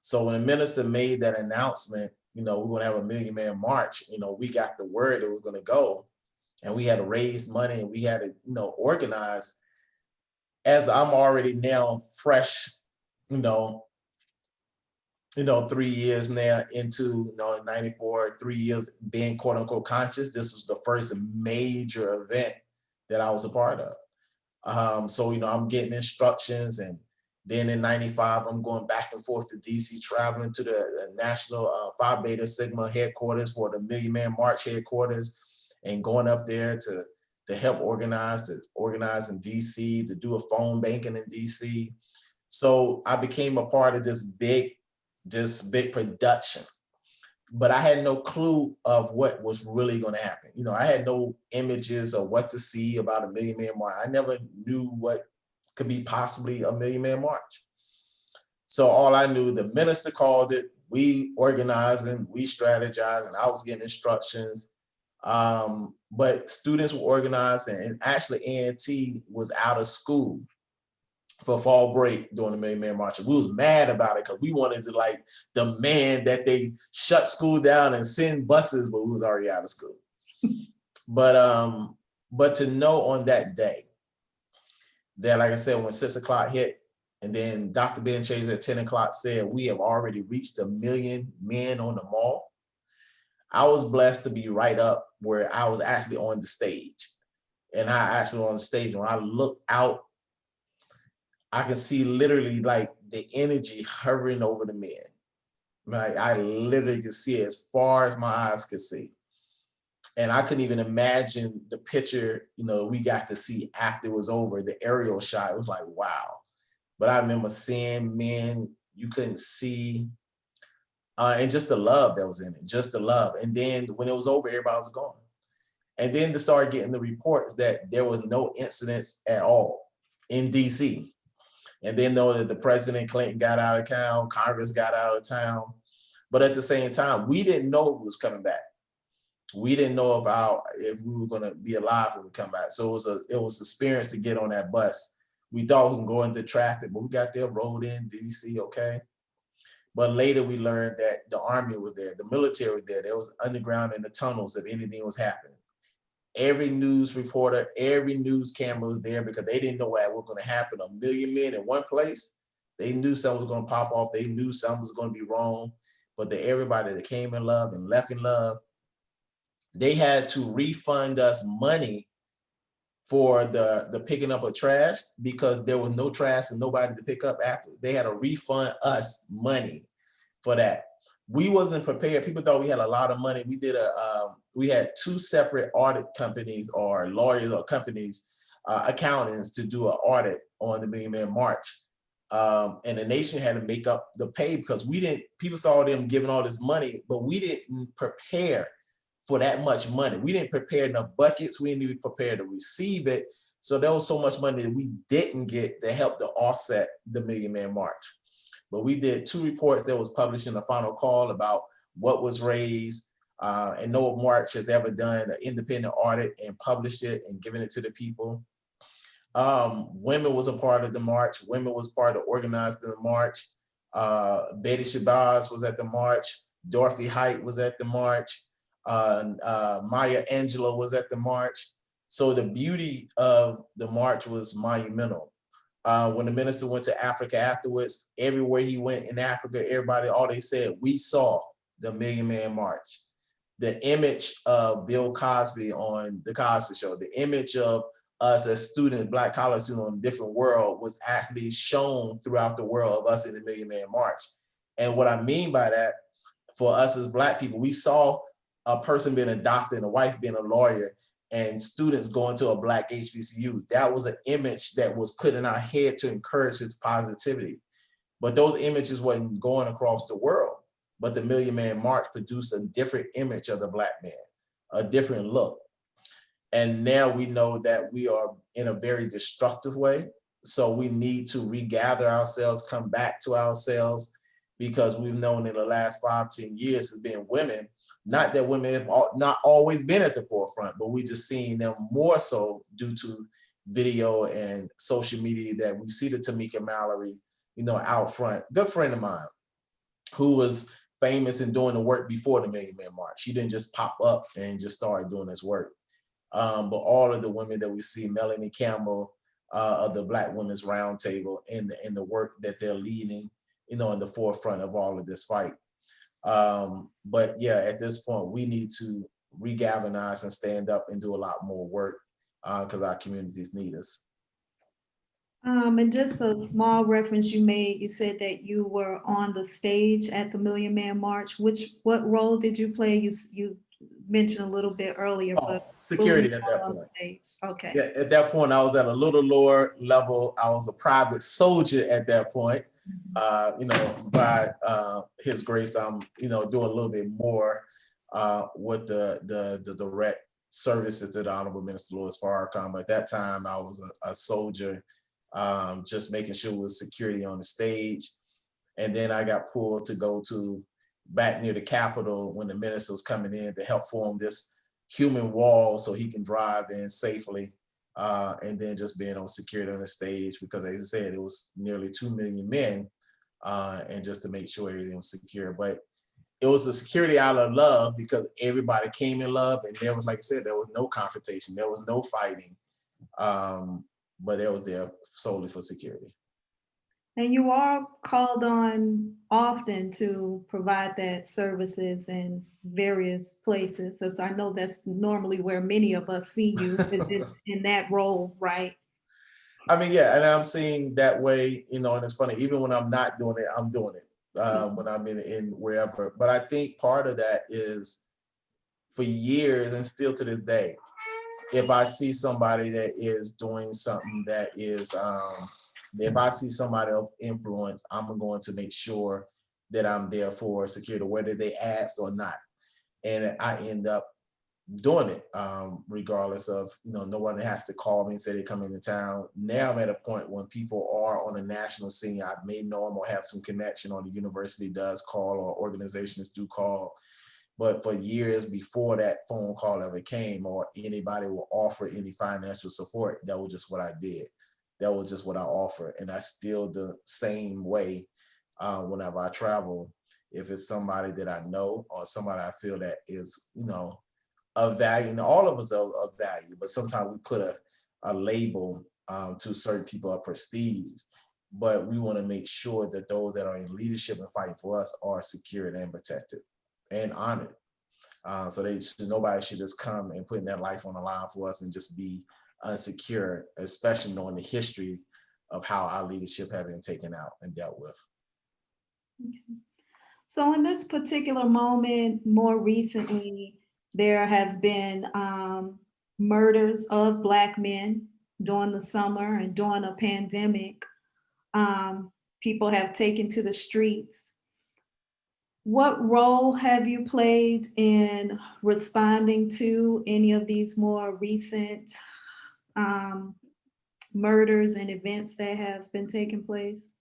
So when the minister made that announcement, you know, we're gonna have a million man march, you know, we got the word it was gonna go and we had to raise money and we had to, you know, organize. As I'm already now fresh, you know, you know, three years now into, you know, 94, three years being quote unquote conscious, this was the first major event that I was a part of. Um, so, you know, I'm getting instructions and then in 95, I'm going back and forth to DC, traveling to the National uh, Phi Beta Sigma headquarters for the Million Man March headquarters and going up there to, to help organize, to organize in DC, to do a phone banking in DC. So I became a part of this big, this big production. But I had no clue of what was really going to happen. You know, I had no images of what to see about a Million Man March. I never knew what could be possibly a million man march. So all I knew, the minister called it, we organizing, we strategizing, I was getting instructions. Um, but students were organizing and actually A&T was out of school for fall break during the Million Man March. We was mad about it because we wanted to like demand that they shut school down and send buses, but we was already out of school. but um, but to know on that day that, like I said, when six o'clock hit, and then Dr. Ben Chavis at 10 o'clock said, we have already reached a million men on the mall. I was blessed to be right up where I was actually on the stage. And I actually on the stage, when I look out, I can see literally like the energy hovering over the men. Like I literally can see it as far as my eyes could see and I couldn't even imagine the picture, you know, we got to see after it was over, the aerial shot, it was like, wow. But I remember seeing men you couldn't see, uh, and just the love that was in it, just the love. And then when it was over, everybody was gone. And then to start getting the reports that there was no incidents at all. in DC. And then know that the President Clinton got out of town, Congress got out of town. But at the same time, we didn't know it was coming back. We didn't know if our if we were gonna be alive when we come back. So it was a it was experience to get on that bus. We thought we can go into traffic, but we got there, rolled in DC, okay. But later we learned that the army was there, the military was there. There was underground in the tunnels if anything was happening. Every news reporter, every news camera was there because they didn't know what was gonna happen. A million men in one place. They knew something was gonna pop off. They knew something was gonna be wrong. But the everybody that came in love and left in love, they had to refund us money for the the picking up of trash because there was no trash for nobody to pick up after. They had to refund us money for that. We wasn't prepared. People thought we had a lot of money. We did a um, we had two separate audit companies or lawyers or companies, uh, accountants to do an audit on the Million Man March. Um, and the nation had to make up the pay because we didn't, people saw them giving all this money, but we didn't prepare for that much money. We didn't prepare enough buckets. We didn't even prepare to receive it. So there was so much money that we didn't get to help to offset the Million Man March. But we did two reports that was published in the final call about what was raised. Uh, and no March has ever done an independent audit and published it and given it to the people. Um, women was a part of the march. Women was part of organized the march. Uh, Betty Shabazz was at the march. Dorothy Height was at the march. Uh, uh, Maya Angelou was at the march. So the beauty of the march was monumental. Uh, when the minister went to Africa afterwards, everywhere he went in Africa, everybody, all they said, we saw the Million Man March. The image of Bill Cosby on the Cosby Show, the image of us as students, black college students on a different world was actually shown throughout the world of us in the Million Man March. And what I mean by that, for us as black people, we saw a person being a doctor and a wife being a lawyer and students going to a black HBCU. That was an image that was put in our head to encourage its positivity. But those images wasn't going across the world. But the Million Man March produced a different image of the black man, a different look. And now we know that we are in a very destructive way. So we need to regather ourselves, come back to ourselves, because we've known in the last five, 10 years as being women, not that women have not always been at the forefront, but we just seeing them more so due to video and social media that we see the Tamika Mallory, you know, out front. Good friend of mine who was famous in doing the work before the Million Man March. She didn't just pop up and just started doing this work. Um, but all of the women that we see, Melanie Campbell uh, of the Black Women's Roundtable and the, and the work that they're leading, you know, in the forefront of all of this fight. Um, but yeah, at this point, we need to regalvanize and stand up and do a lot more work because uh, our communities need us. Um, and just a small reference you made, you said that you were on the stage at the Million Man March. Which, what role did you play? You, you mentioned a little bit earlier, Oh, but. security at that point. stage? Okay. Yeah, at that point, I was at a little lower level. I was a private soldier at that point. Mhm. Uh, you know, by uh, his grace, I'm, you know, doing a little bit more uh, with the, the, the direct services to the Honorable Minister Louis Farrakhan. But at that time, I was a, a soldier, um, just making sure there was security on the stage. And then I got pulled to go to back near the Capitol when the minister was coming in to help form this human wall so he can drive in safely. Uh, and then just being on security on the stage because as I said, it was nearly 2 million men uh, and just to make sure everything was secure. But it was the security out of love because everybody came in love and there was, like I said, there was no confrontation, there was no fighting, um, but it was there solely for security. And you are called on often to provide that services in various places. As I know that's normally where many of us see you is in- in that role, right? I mean, yeah, and I'm seeing that way, you know, and it's funny, even when I'm not doing it, I'm doing it um, when I'm in, in wherever. But I think part of that is for years and still to this day, if I see somebody that is doing something that is, um, if I see somebody of influence, I'm going to make sure that I'm there for security, whether they asked or not. And I end up doing it, um, regardless of, you know, no one has to call me and say they come into town. Now I'm at a point when people are on a national scene, I may know them or have some connection or the university does call or organizations do call. But for years before that phone call ever came or anybody will offer any financial support, that was just what I did. That was just what I offered. And I still the same way uh, whenever I travel. If it's somebody that I know or somebody I feel that is, you know, of value, and all of us are of value, but sometimes we put a, a label um, to certain people of prestige. But we want to make sure that those that are in leadership and fighting for us are secured and protected and honored. Uh, so they should, nobody should just come and putting their life on the line for us and just be unsecure, especially knowing the history of how our leadership have been taken out and dealt with. So in this particular moment, more recently, there have been um, murders of Black men during the summer and during a pandemic. Um, people have taken to the streets. What role have you played in responding to any of these more recent um, murders and events that have been taking place?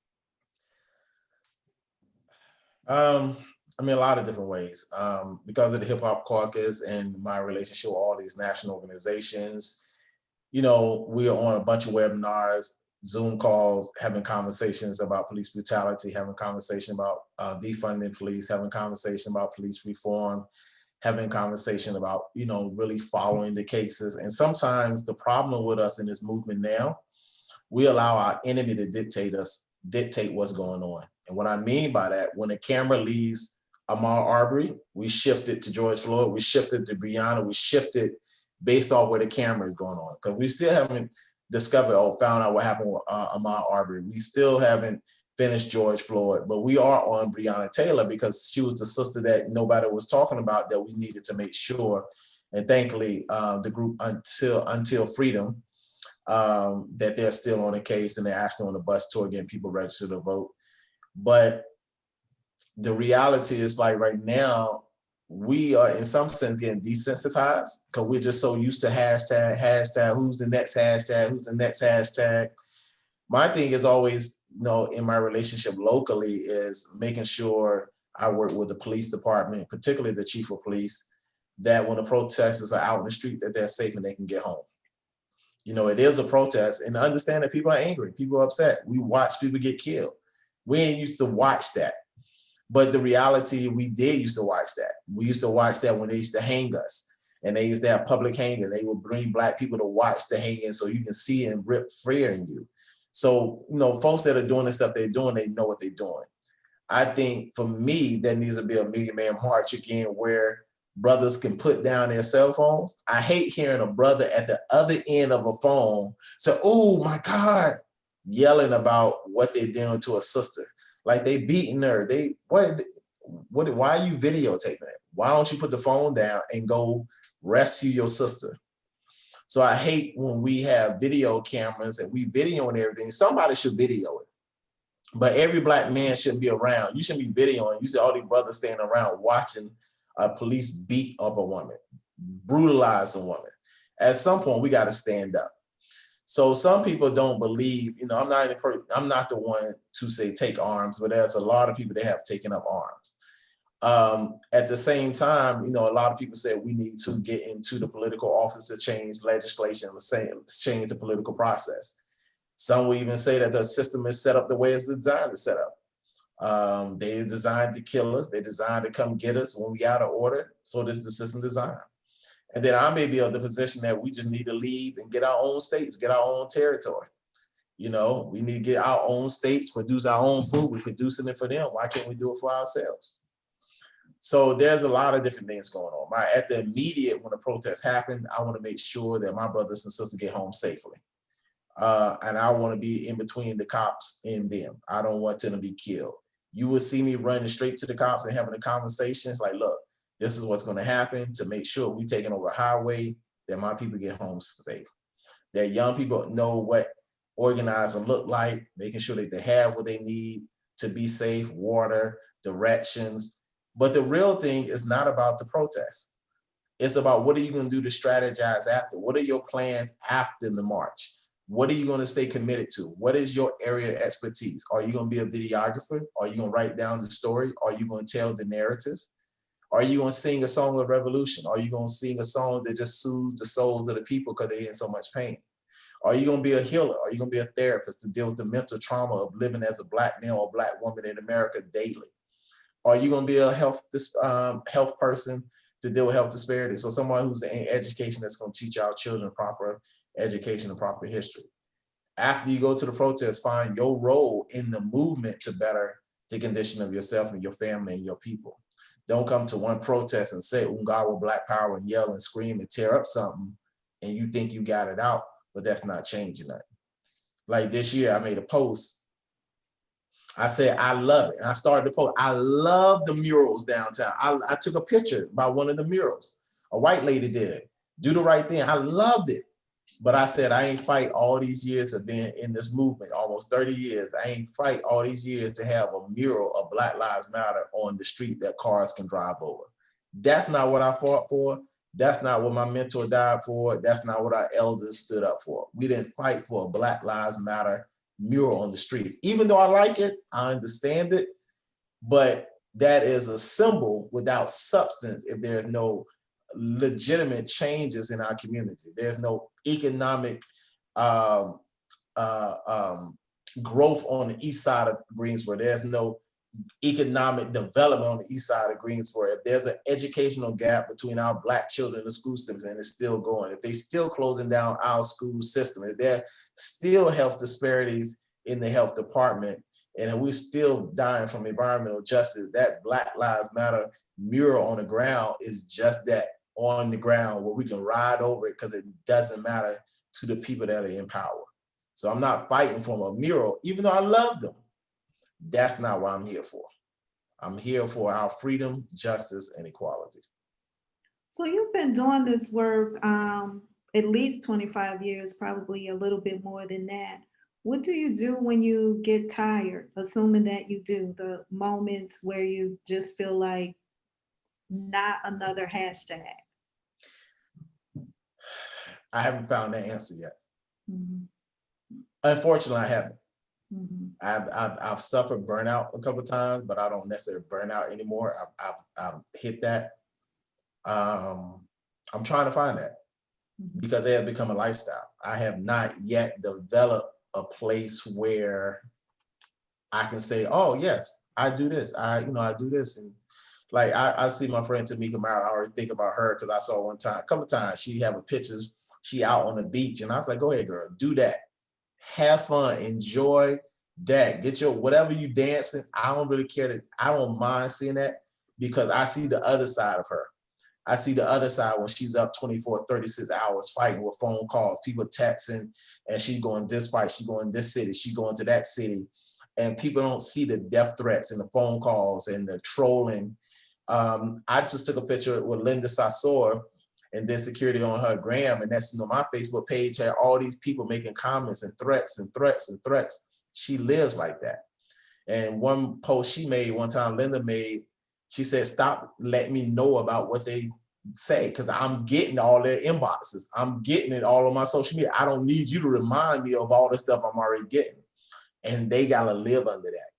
Um, I mean, a lot of different ways. Um, because of the Hip Hop Caucus and my relationship with all these national organizations, you know, we are on a bunch of webinars, Zoom calls, having conversations about police brutality, having conversation about uh, defunding police, having conversation about police reform, having conversation about, you know, really following the cases. And sometimes the problem with us in this movement now, we allow our enemy to dictate us, dictate what's going on. And what I mean by that, when a camera leaves Ahmaud Arbery, we shifted to George Floyd, we shifted to Breonna, we shifted based off where the camera is going on. Because we still haven't discovered or found out what happened with uh, Ahmaud Arbery. We still haven't finished George Floyd, but we are on Breonna Taylor because she was the sister that nobody was talking about that we needed to make sure. And thankfully, uh, the group Until Until Freedom, um, that they're still on the case and they're actually on the bus tour getting people registered to vote. But the reality is like right now, we are in some sense getting desensitized because we're just so used to hashtag, hashtag, who's the next hashtag, who's the next hashtag. My thing is always, you know, in my relationship locally is making sure I work with the police department, particularly the chief of police, that when the protesters are out in the street, that they're safe and they can get home. You know, it is a protest and understand that people are angry, people are upset. We watch people get killed. We ain't used to watch that. But the reality, we did used to watch that. We used to watch that when they used to hang us and they used to have public hanging. They would bring black people to watch the hanging so you can see and rip fear in you. So, you know, folks that are doing the stuff they're doing, they know what they're doing. I think for me, there needs to be a million man march again where brothers can put down their cell phones. I hate hearing a brother at the other end of a phone say, oh my God, yelling about what they're doing to a sister like they beating her. They what what why are you videotaping it? Why don't you put the phone down and go rescue your sister? So I hate when we have video cameras and we videoing everything. Somebody should video it. But every black man shouldn't be around. You shouldn't be videoing. You see all these brothers standing around watching a police beat up a woman, brutalize a woman. At some point, we got to stand up. So some people don't believe, you know, I'm not, I'm not the one to say take arms, but there's a lot of people that have taken up arms. Um, at the same time, you know, a lot of people say we need to get into the political office to change legislation, let's, say let's change the political process. Some will even say that the system is set up the way it's designed to set up. Um, they designed to kill us. They designed to come get us when we out of order. So this is the system design. And then I may be of the position that we just need to leave and get our own states, get our own territory. You know, we need to get our own states, produce our own food. We're producing it for them. Why can't we do it for ourselves? So there's a lot of different things going on. My, at the immediate, when the protest happened, I want to make sure that my brothers and sisters get home safely. Uh, and I want to be in between the cops and them. I don't want them to be killed. You will see me running straight to the cops and having a conversation. It's like, look, this is what's going to happen to make sure we're taking over highway, that my people get home safe. That young people know what organizing look like, making sure that they have what they need to be safe, water, directions. But the real thing is not about the protest. It's about what are you gonna do to strategize after? What are your plans after the march? What are you gonna stay committed to? What is your area of expertise? Are you gonna be a videographer? Are you gonna write down the story? Are you gonna tell the narrative? Are you gonna sing a song of revolution? Are you gonna sing a song that just soothes the souls of the people because they're in so much pain? Are you gonna be a healer? Are you gonna be a therapist to deal with the mental trauma of living as a black man or black woman in America daily? Are you gonna be a health um, health person to deal with health disparities? So someone who's in education that's gonna teach our children proper education and proper history. After you go to the protest, find your role in the movement to better the condition of yourself and your family and your people. Don't come to one protest and say Ungawa Black Power and yell and scream and tear up something and you think you got it out, but that's not changing that. Like this year, I made a post. I said, I love it. And I started the post. I love the murals downtown. I, I took a picture by one of the murals. A white lady did. Do the right thing. I loved it. But I said, I ain't fight all these years of being in this movement, almost 30 years. I ain't fight all these years to have a mural of Black Lives Matter on the street that cars can drive over. That's not what I fought for. That's not what my mentor died for. That's not what our elders stood up for. We didn't fight for a Black Lives Matter mural on the street. Even though I like it, I understand it, but that is a symbol without substance if there's no legitimate changes in our community. There's no economic um, uh, um, growth on the east side of Greensboro. There's no economic development on the east side of Greensboro. If there's an educational gap between our black children and the school systems and it's still going, if they still closing down our school system, if there still health disparities in the health department, and we're still dying from environmental justice, that Black Lives Matter mural on the ground is just that on the ground where we can ride over it because it doesn't matter to the people that are in power. So I'm not fighting for a mural, even though I love them. That's not what I'm here for. I'm here for our freedom, justice, and equality. So you've been doing this work um, at least 25 years, probably a little bit more than that. What do you do when you get tired, assuming that you do, the moments where you just feel like not another hashtag? I haven't found that answer yet. Mhm, Unfortunately, I haven't. mhm. I've, I've, I've suffered burnout a couple of times, but I don't necessarily burn out anymore. I've, I've, I've hit that. Um, I'm trying to find that Mhm. because it has become a lifestyle. I have not yet developed a place where I can say, oh, yes, I do this. I, you know, I do this. And like, I, I see my friend Tamika Mara, I always think about her because I saw one time, a couple of times, she have a pictures, she out on the beach. And I was like, go ahead, girl, do that. Have fun, enjoy that. Get your, whatever you dancing, I don't really care that, I don't mind seeing that because I see the other side of her. I see the other side when she's up 24, 36 hours fighting with phone calls, people texting, and she's going this fight, she going this city, she going to that city. And people don't see the death threats and the phone calls and the trolling. Um, I just took a picture with Linda Sarsour and then security on her gram. And that's, you know, my Facebook page had all these people making comments and threats and threats and threats. She lives like that. And one post she made one time, Linda made, she said, stop letting me know about what they say, because I'm getting all their inboxes. I'm getting it all on my social media. I don't need you to remind me of all the stuff I'm already getting. And they gotta live under that.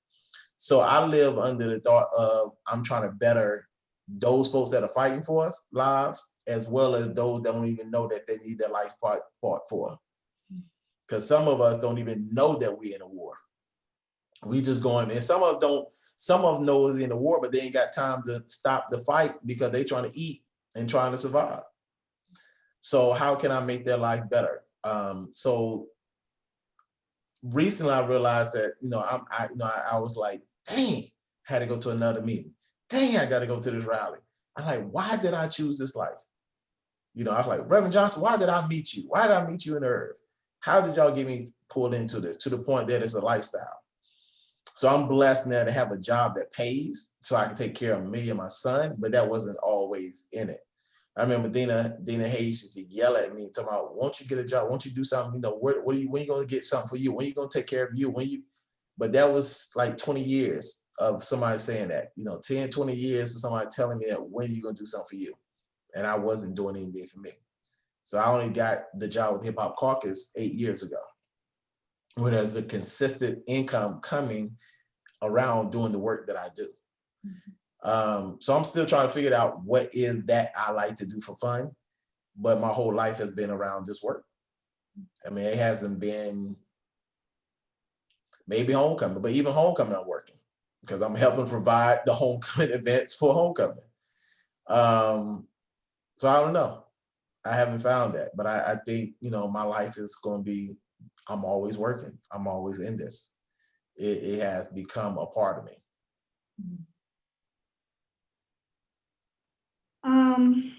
So I live under the thought of I'm trying to better those folks that are fighting for us lives, as well as those that don't even know that they need their life fought, fought for. Because some of us don't even know that we're in a war. We just going, and some of don't, some of them know is in a war, but they ain't got time to stop the fight because they trying to eat and trying to survive. So how can I make their life better? Um, so recently I realized that, you know, I'm, I, you know, I, I was like, dang, had to go to another meeting. Dang, I got to go to this rally. I'm like, why did I choose this life? You know, I was like, Reverend Johnson, why did I meet you? Why did I meet you in earth? How did y'all get me pulled into this to the point that it's a lifestyle? So I'm blessed now to have a job that pays so I can take care of me and my son, but that wasn't always in it. I remember Dina, Dina Hayes used to yell at me, talking about, won't you get a job? Won't you do something? You know, where, what are you, when you gonna get something for you? When you gonna take care of you? When you, but that was like 20 years of somebody saying that, you know, 10, 20 years of somebody telling me that when are you gonna do something for you? and I wasn't doing anything for me. So I only got the job with Hip Hop Caucus eight years ago. When there's a consistent income coming around doing the work that I do. Um, so I'm still trying to figure out what is that I like to do for fun, but my whole life has been around this work. I mean, it hasn't been maybe homecoming, but even homecoming I'm working because I'm helping provide the homecoming events for homecoming. Um, so I don't know. I haven't found that, but I, I think, you know, my life is going to be, I'm always working. I'm always in this. It, it has become a part of me. Um,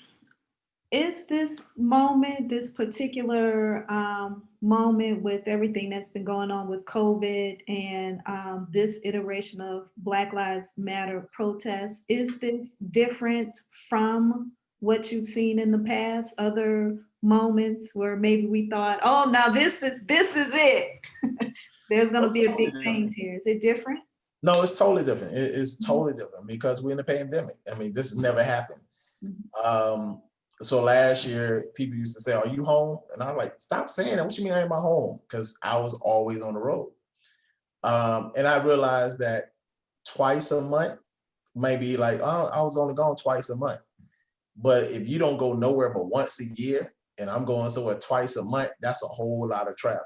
is this moment, this particular um, moment with everything that's been going on with COVID and um, this iteration of Black Lives Matter protests, is this different from what you've seen in the past? Other moments where maybe we thought, oh, now this is this is it. There's going to It's be a totally big different. change here. Is it different? No, it's totally different. It- it's Mhm. totally different because we're in a pandemic. I mean, this has never happened. Mhm. Um, so last year, people used to say, "Are you home?" And I'm like, "Stop saying that. What you mean I am at home?" Because I was always on the road. Um, and I realized that twice a month, maybe like oh, I was only gone twice a month. But if you don't go nowhere but once a year, and I'm going somewhere twice a month, that's a whole lot of travel.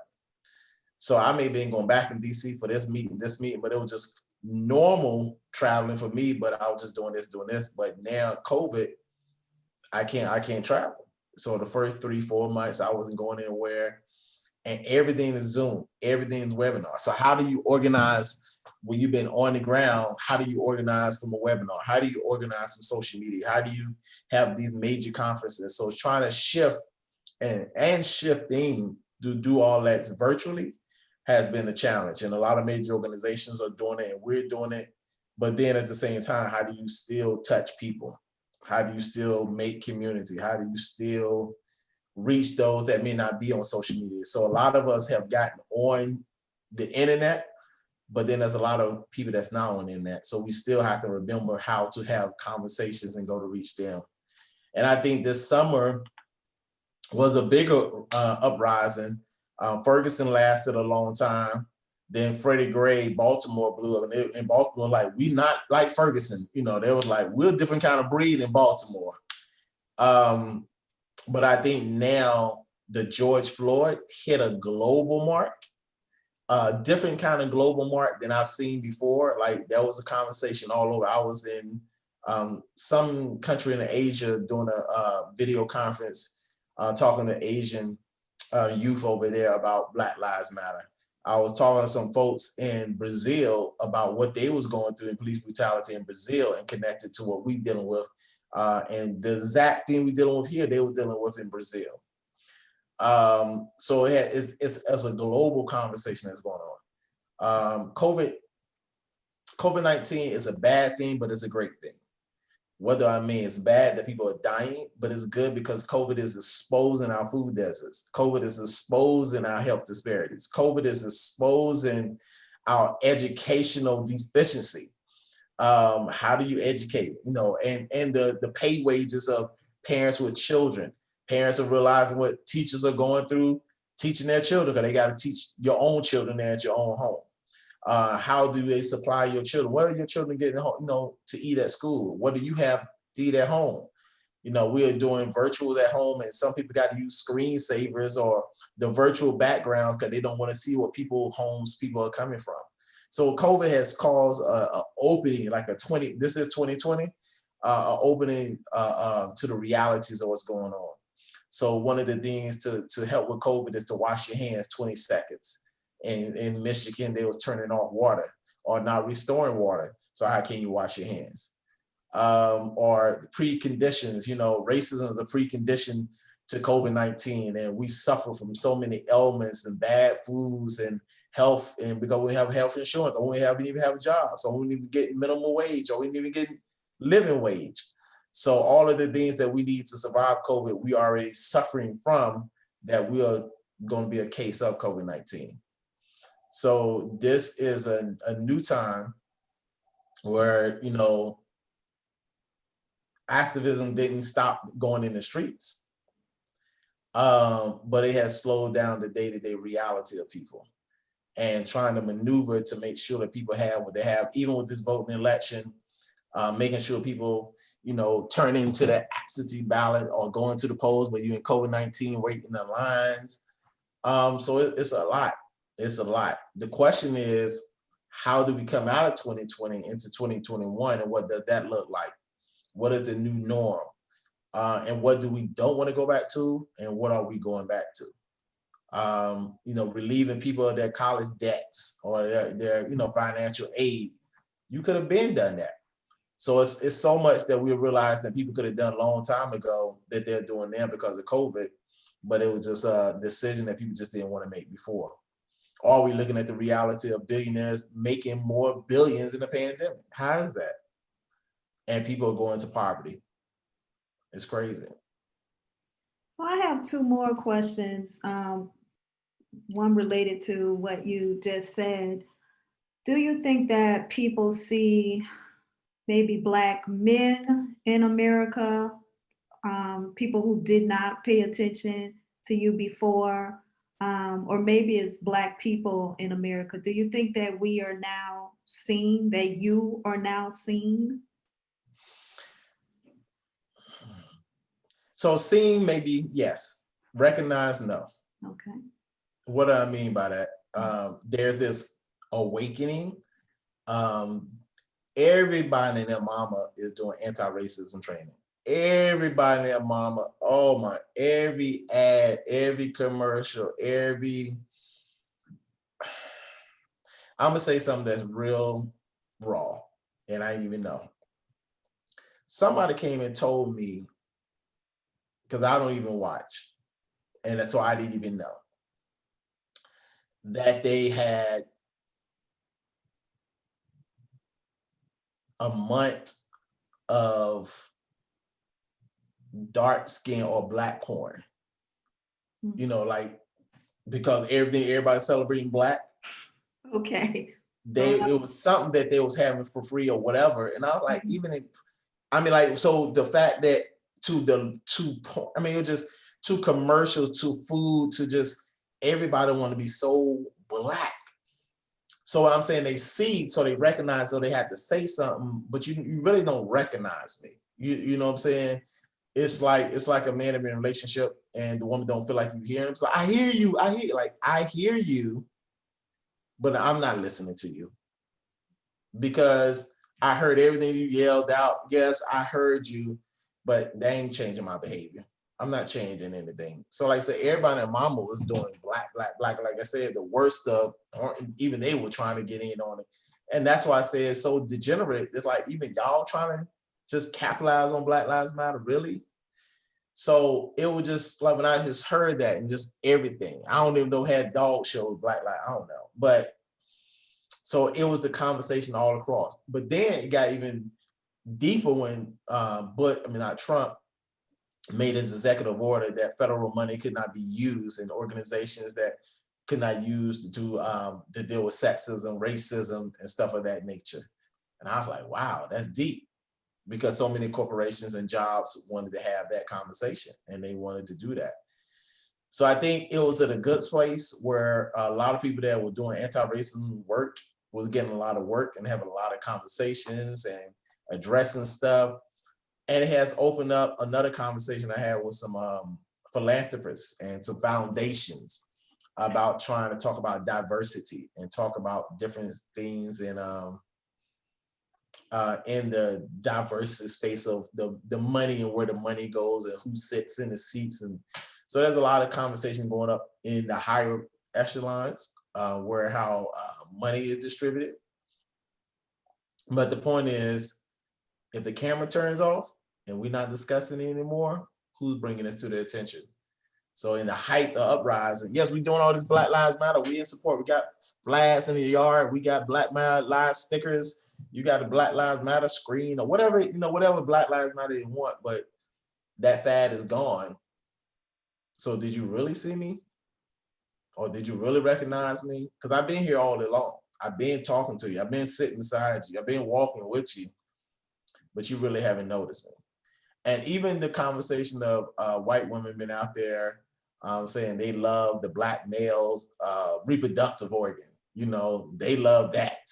So I may have been going back in DC for this meeting, this meeting, but it was just normal traveling for me, but I was just doing this, doing this. But now COVID, I can't, I can't travel. So the first three, four months, I wasn't going anywhere. And everything is Zoom, everything is webinar. So how do you organize when you've been on the ground? How do you organize from a webinar? How do you organize from social media? How do you have these major conferences? So trying to shift and, and shifting to do all that virtually has been a challenge. And a lot of major organizations are doing it and we're doing it. But then at the same time, how do you still touch people? How do you still make community? How do you still reach those that may not be on social media? So a lot of us have gotten on the internet, but then there's a lot of people that's not on the internet. So we still have to remember how to have conversations and go to reach them. And I think this summer was a bigger uh, uprising. Um, Ferguson lasted a long time. Then Freddie Gray, Baltimore blew up, and they, in Baltimore, like we not like Ferguson. You know, they was like we're a different kind of breed in Baltimore. Um, but I think now the George Floyd hit a global mark, a different kind of global mark than I've seen before. Like there was a conversation all over. I was in um, some country in Asia doing a video conference, uh, talking to Asian uh, youth over there about Black Lives Matter. I was talking to some folks in Brazil about what they was going through in police brutality in Brazil and connected to what we dealing with. Uh, and the exact thing we dealing with here, they were dealing with in Brazil. Um, so it, it's, it's, it's a global conversation that's going on. Um, COVID, COVID-19 is a bad thing, but it's a great thing. Whether I mean it's bad that people are dying, but it's good because COVID is exposing our food deserts. COVID is exposing our health disparities. COVID is exposing our educational deficiency. Um, how do you educate? You know, and and the the pay wages of parents with children. Parents are realizing what teachers are going through, teaching their children because they got to teach your own children there at your own home. Uh, how do they supply your children? What are your children getting home, you know, to eat at school? What do you have to eat at home? You know, we are doing virtual at home and some people got to use screensavers or the virtual backgrounds because they don't want to see what people homes people are coming from. So COVID has caused a, a opening, like a 20, this is 2020, uh, a opening uh, uh, to the realities of what's going on. So one of the things to, to help with COVID is to wash your hands 20 seconds in, in Michigan, they was turning off water or not restoring water. So how can you wash your hands? Um, or preconditions, you know, racism is a precondition to COVID-19 and we suffer from so many ailments and bad foods and health and because we have health insurance or we haven't even have a job. So we need to get minimum wage or we need to get living wage. So all of the things that we need to survive COVID, we are already suffering from that we are going to be a case of COVID-19. So this is a, a new time where, you know, activism didn't stop going in the streets. Um, but it has slowed down the day-to-day reality of people and trying to maneuver to make sure that people have what they have, even with this voting election, uh, making sure people, you know, turn into the absentee ballot or going to the polls, but you in COVID-19 waiting in the lines. Um, so it- it's a lot. It's a lot. The question is, how do we come out of 2020 into 2021 and what does that look like? What is the new norm? Uh, and what do we don't want to go back to and what are we going back to? Um, you know, relieving people of their college debts or their, their you know, financial aid. You could have been done that. So it's, it's so much that we realize that people could have done a long time ago that they're doing now because of COVID, but it was just a decision that people just didn't want to make before. Are we looking at the reality of billionaires making more billions in the pandemic? How is that? And people are going to poverty. It's crazy. So I have two more questions. Um, one related to what you just said. Do you think that people see maybe Black men in America, um, people who did not pay attention to you before, um, or maybe it's Black people in America? Do you think that we are now seen, that you are now seen? So seeing maybe yes, recognize no. Okay. What do I mean by that? Um, there's this awakening. Um, everybody and their mama is doing anti-racism training. Everybody and mama, oh my, every ad, every commercial, every I'm gonna say something that's real raw, and I didn't even know. Somebody came and told me, because I don't even watch, and that's so I didn't even know that they had a month of dark skin or black corn. You know, like because everything everybody's celebrating black, Okay. they So- it was something that they was having for free or whatever. And I was like, Mhm. even if I mean, like, so the fact that to the to I mean, it just to commercial to food, to just everybody want to be so black. So what I'm saying, they see, so they recognize, so they have to say something, but you you really don't recognize me. You you know what I'm saying? It's like it's like a man in a relationship and the woman don't feel like you hear him. It's like I hear you, I hear like I hear you, but I'm not listening to you because I heard everything you yelled out. Yes, I heard you, but they ain't changing my behavior. I'm not changing anything. So like I said, everybody and mama was doing black, black, black. Like I said, the worst of, or even they were trying to get in on it. And that's why I say it's so degenerate. It's like even y'all trying to just capitalize on Black Lives Matter, really? So it was just like when I just heard that and just everything. I don't even know had dog shows, Black Lives, I don't know. But so it was the conversation all across. But then it got even deeper when uh, but I mean not Trump made his executive order that federal money could not be used in organizations that could not use to do um, to deal with sexism, racism, and stuff of that nature. And I was like, wow, that's deep. Because so many corporations and jobs wanted to have that conversation and they wanted to do that. So I think it was at a good place where a lot of people that were doing anti-racism work was getting a lot of work and having a lot of conversations and addressing stuff. And it has opened up another conversation I had with some um, philanthropists and some foundations about trying to talk about diversity and talk about different things in um, uh, in the diverse space of the, the money and where the money goes and who sits in the seats. And so there's a lot of conversation going up in the higher echelons uh, where how uh, money is distributed. But the point is, if the camera turns off and we're not discussing it anymore, who's bringing this to their attention? So in the height of uprising, yes, we're doing all this Black Lives Matter. We in support. We got flags in the yard. We got Black Lives stickers. You got a Black Lives Matter screen or whatever, you know, whatever Black Lives Matter want, but that fad is gone. So did you really see me? Or did you really recognize me? Because I've been here all along. I've been talking to you. I've been sitting beside you. I've been walking with you, but you really haven't noticed me. And even the conversation of uh, white women been out there um, saying they love the black males' uh, reproductive organ. You know, they love that.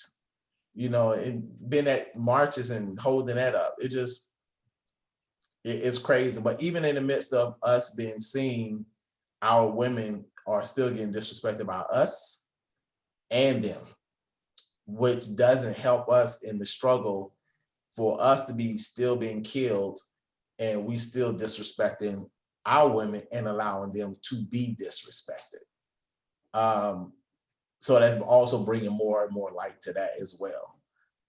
You know, and been at marches and holding that up. It just, it- it's crazy. But even in the midst of us being seen, our women are still getting disrespected by us and them, which doesn't help us in the struggle for us to be still being killed and we still disrespecting our women and allowing them to be disrespected. Um, so that's also bringing more and more light to that as well.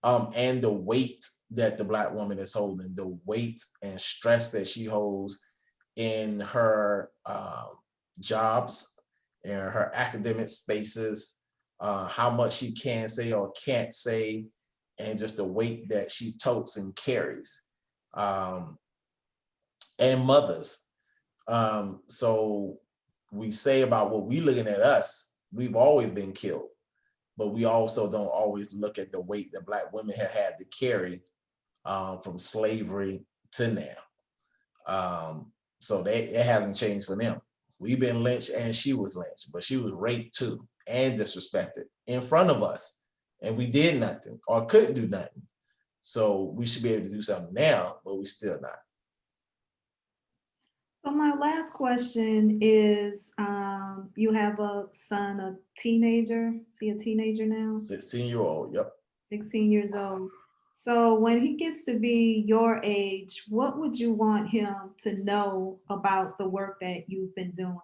Um, and the weight that the black woman is holding, the weight and stress that she holds in her um, jobs and her academic spaces, uh, how much she can say or can't say, and just the weight that she totes and carries. Um, and mothers. Um, so we say about what we looking at us, we've always been killed, but we also don't always look at the weight that black women have had to carry um, from slavery to now. Um, so they, it hasn't changed for them. We've been lynched and she was lynched, but she was raped too and disrespected in front of us. And we did nothing or couldn't do nothing. So we should be able to do something now, but we still not. So my last question is, um, you have a son, a teenager, is he a teenager now? 16 year old, yep. 16 years old. So when he gets to be your age, what would you want him to know about the work that you've been doing?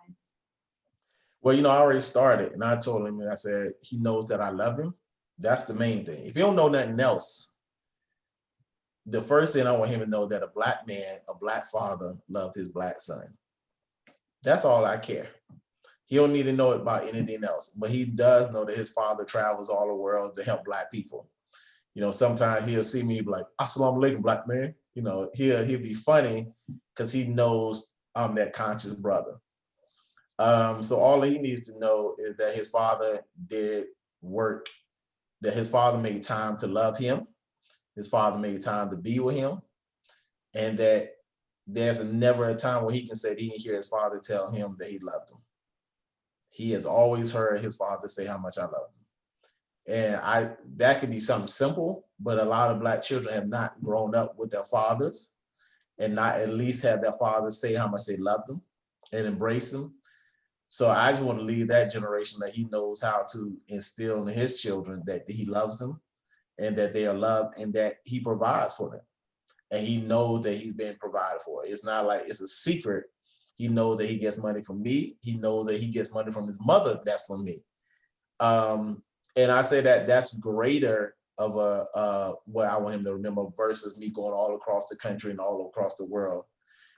Well, you know, I already started and I told him, and I said, he knows that I love him. That's the main thing. If you don't know nothing else, the first thing I want him to know that a black man, a black father loved his black son. That's all I care. He don't need to know about anything else, but he does know that his father travels all the world to help black people. You know, sometimes he'll see me like, Assalamu alaikum, black man. You know, he'll he'll be funny because he knows I'm that conscious brother. Um, so all he needs to know is that his father did work, that his father made time to love him, his father made time to be with him, and that there's never a time where he can say he didn't hear his father tell him that he loved him. He has always heard his father say how much I love him. And I that could be something simple, but a lot of black children have not grown up with their fathers and not at least have their fathers say how much they love them and embrace them. So I just want to leave that generation that he knows how to instill in his children that he loves them and that they are loved and that he provides for them. And he knows that he's being provided for. It's not like it's a secret. He knows that he gets money from me. He knows that he gets money from his mother. That's from me. Um, and I say that that's greater of a uh, what I want him to remember versus me going all across the country and all across the world,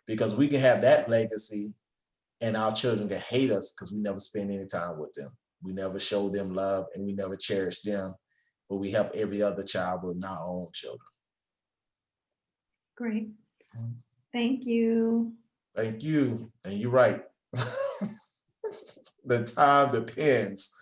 because we can have that legacy and our children can hate us because we never spend any time with them. We never show them love and we never cherish them, but we help every other child with our own children. Great. Mm-hmm. Thank you. Thank you. And you're right. the time depends.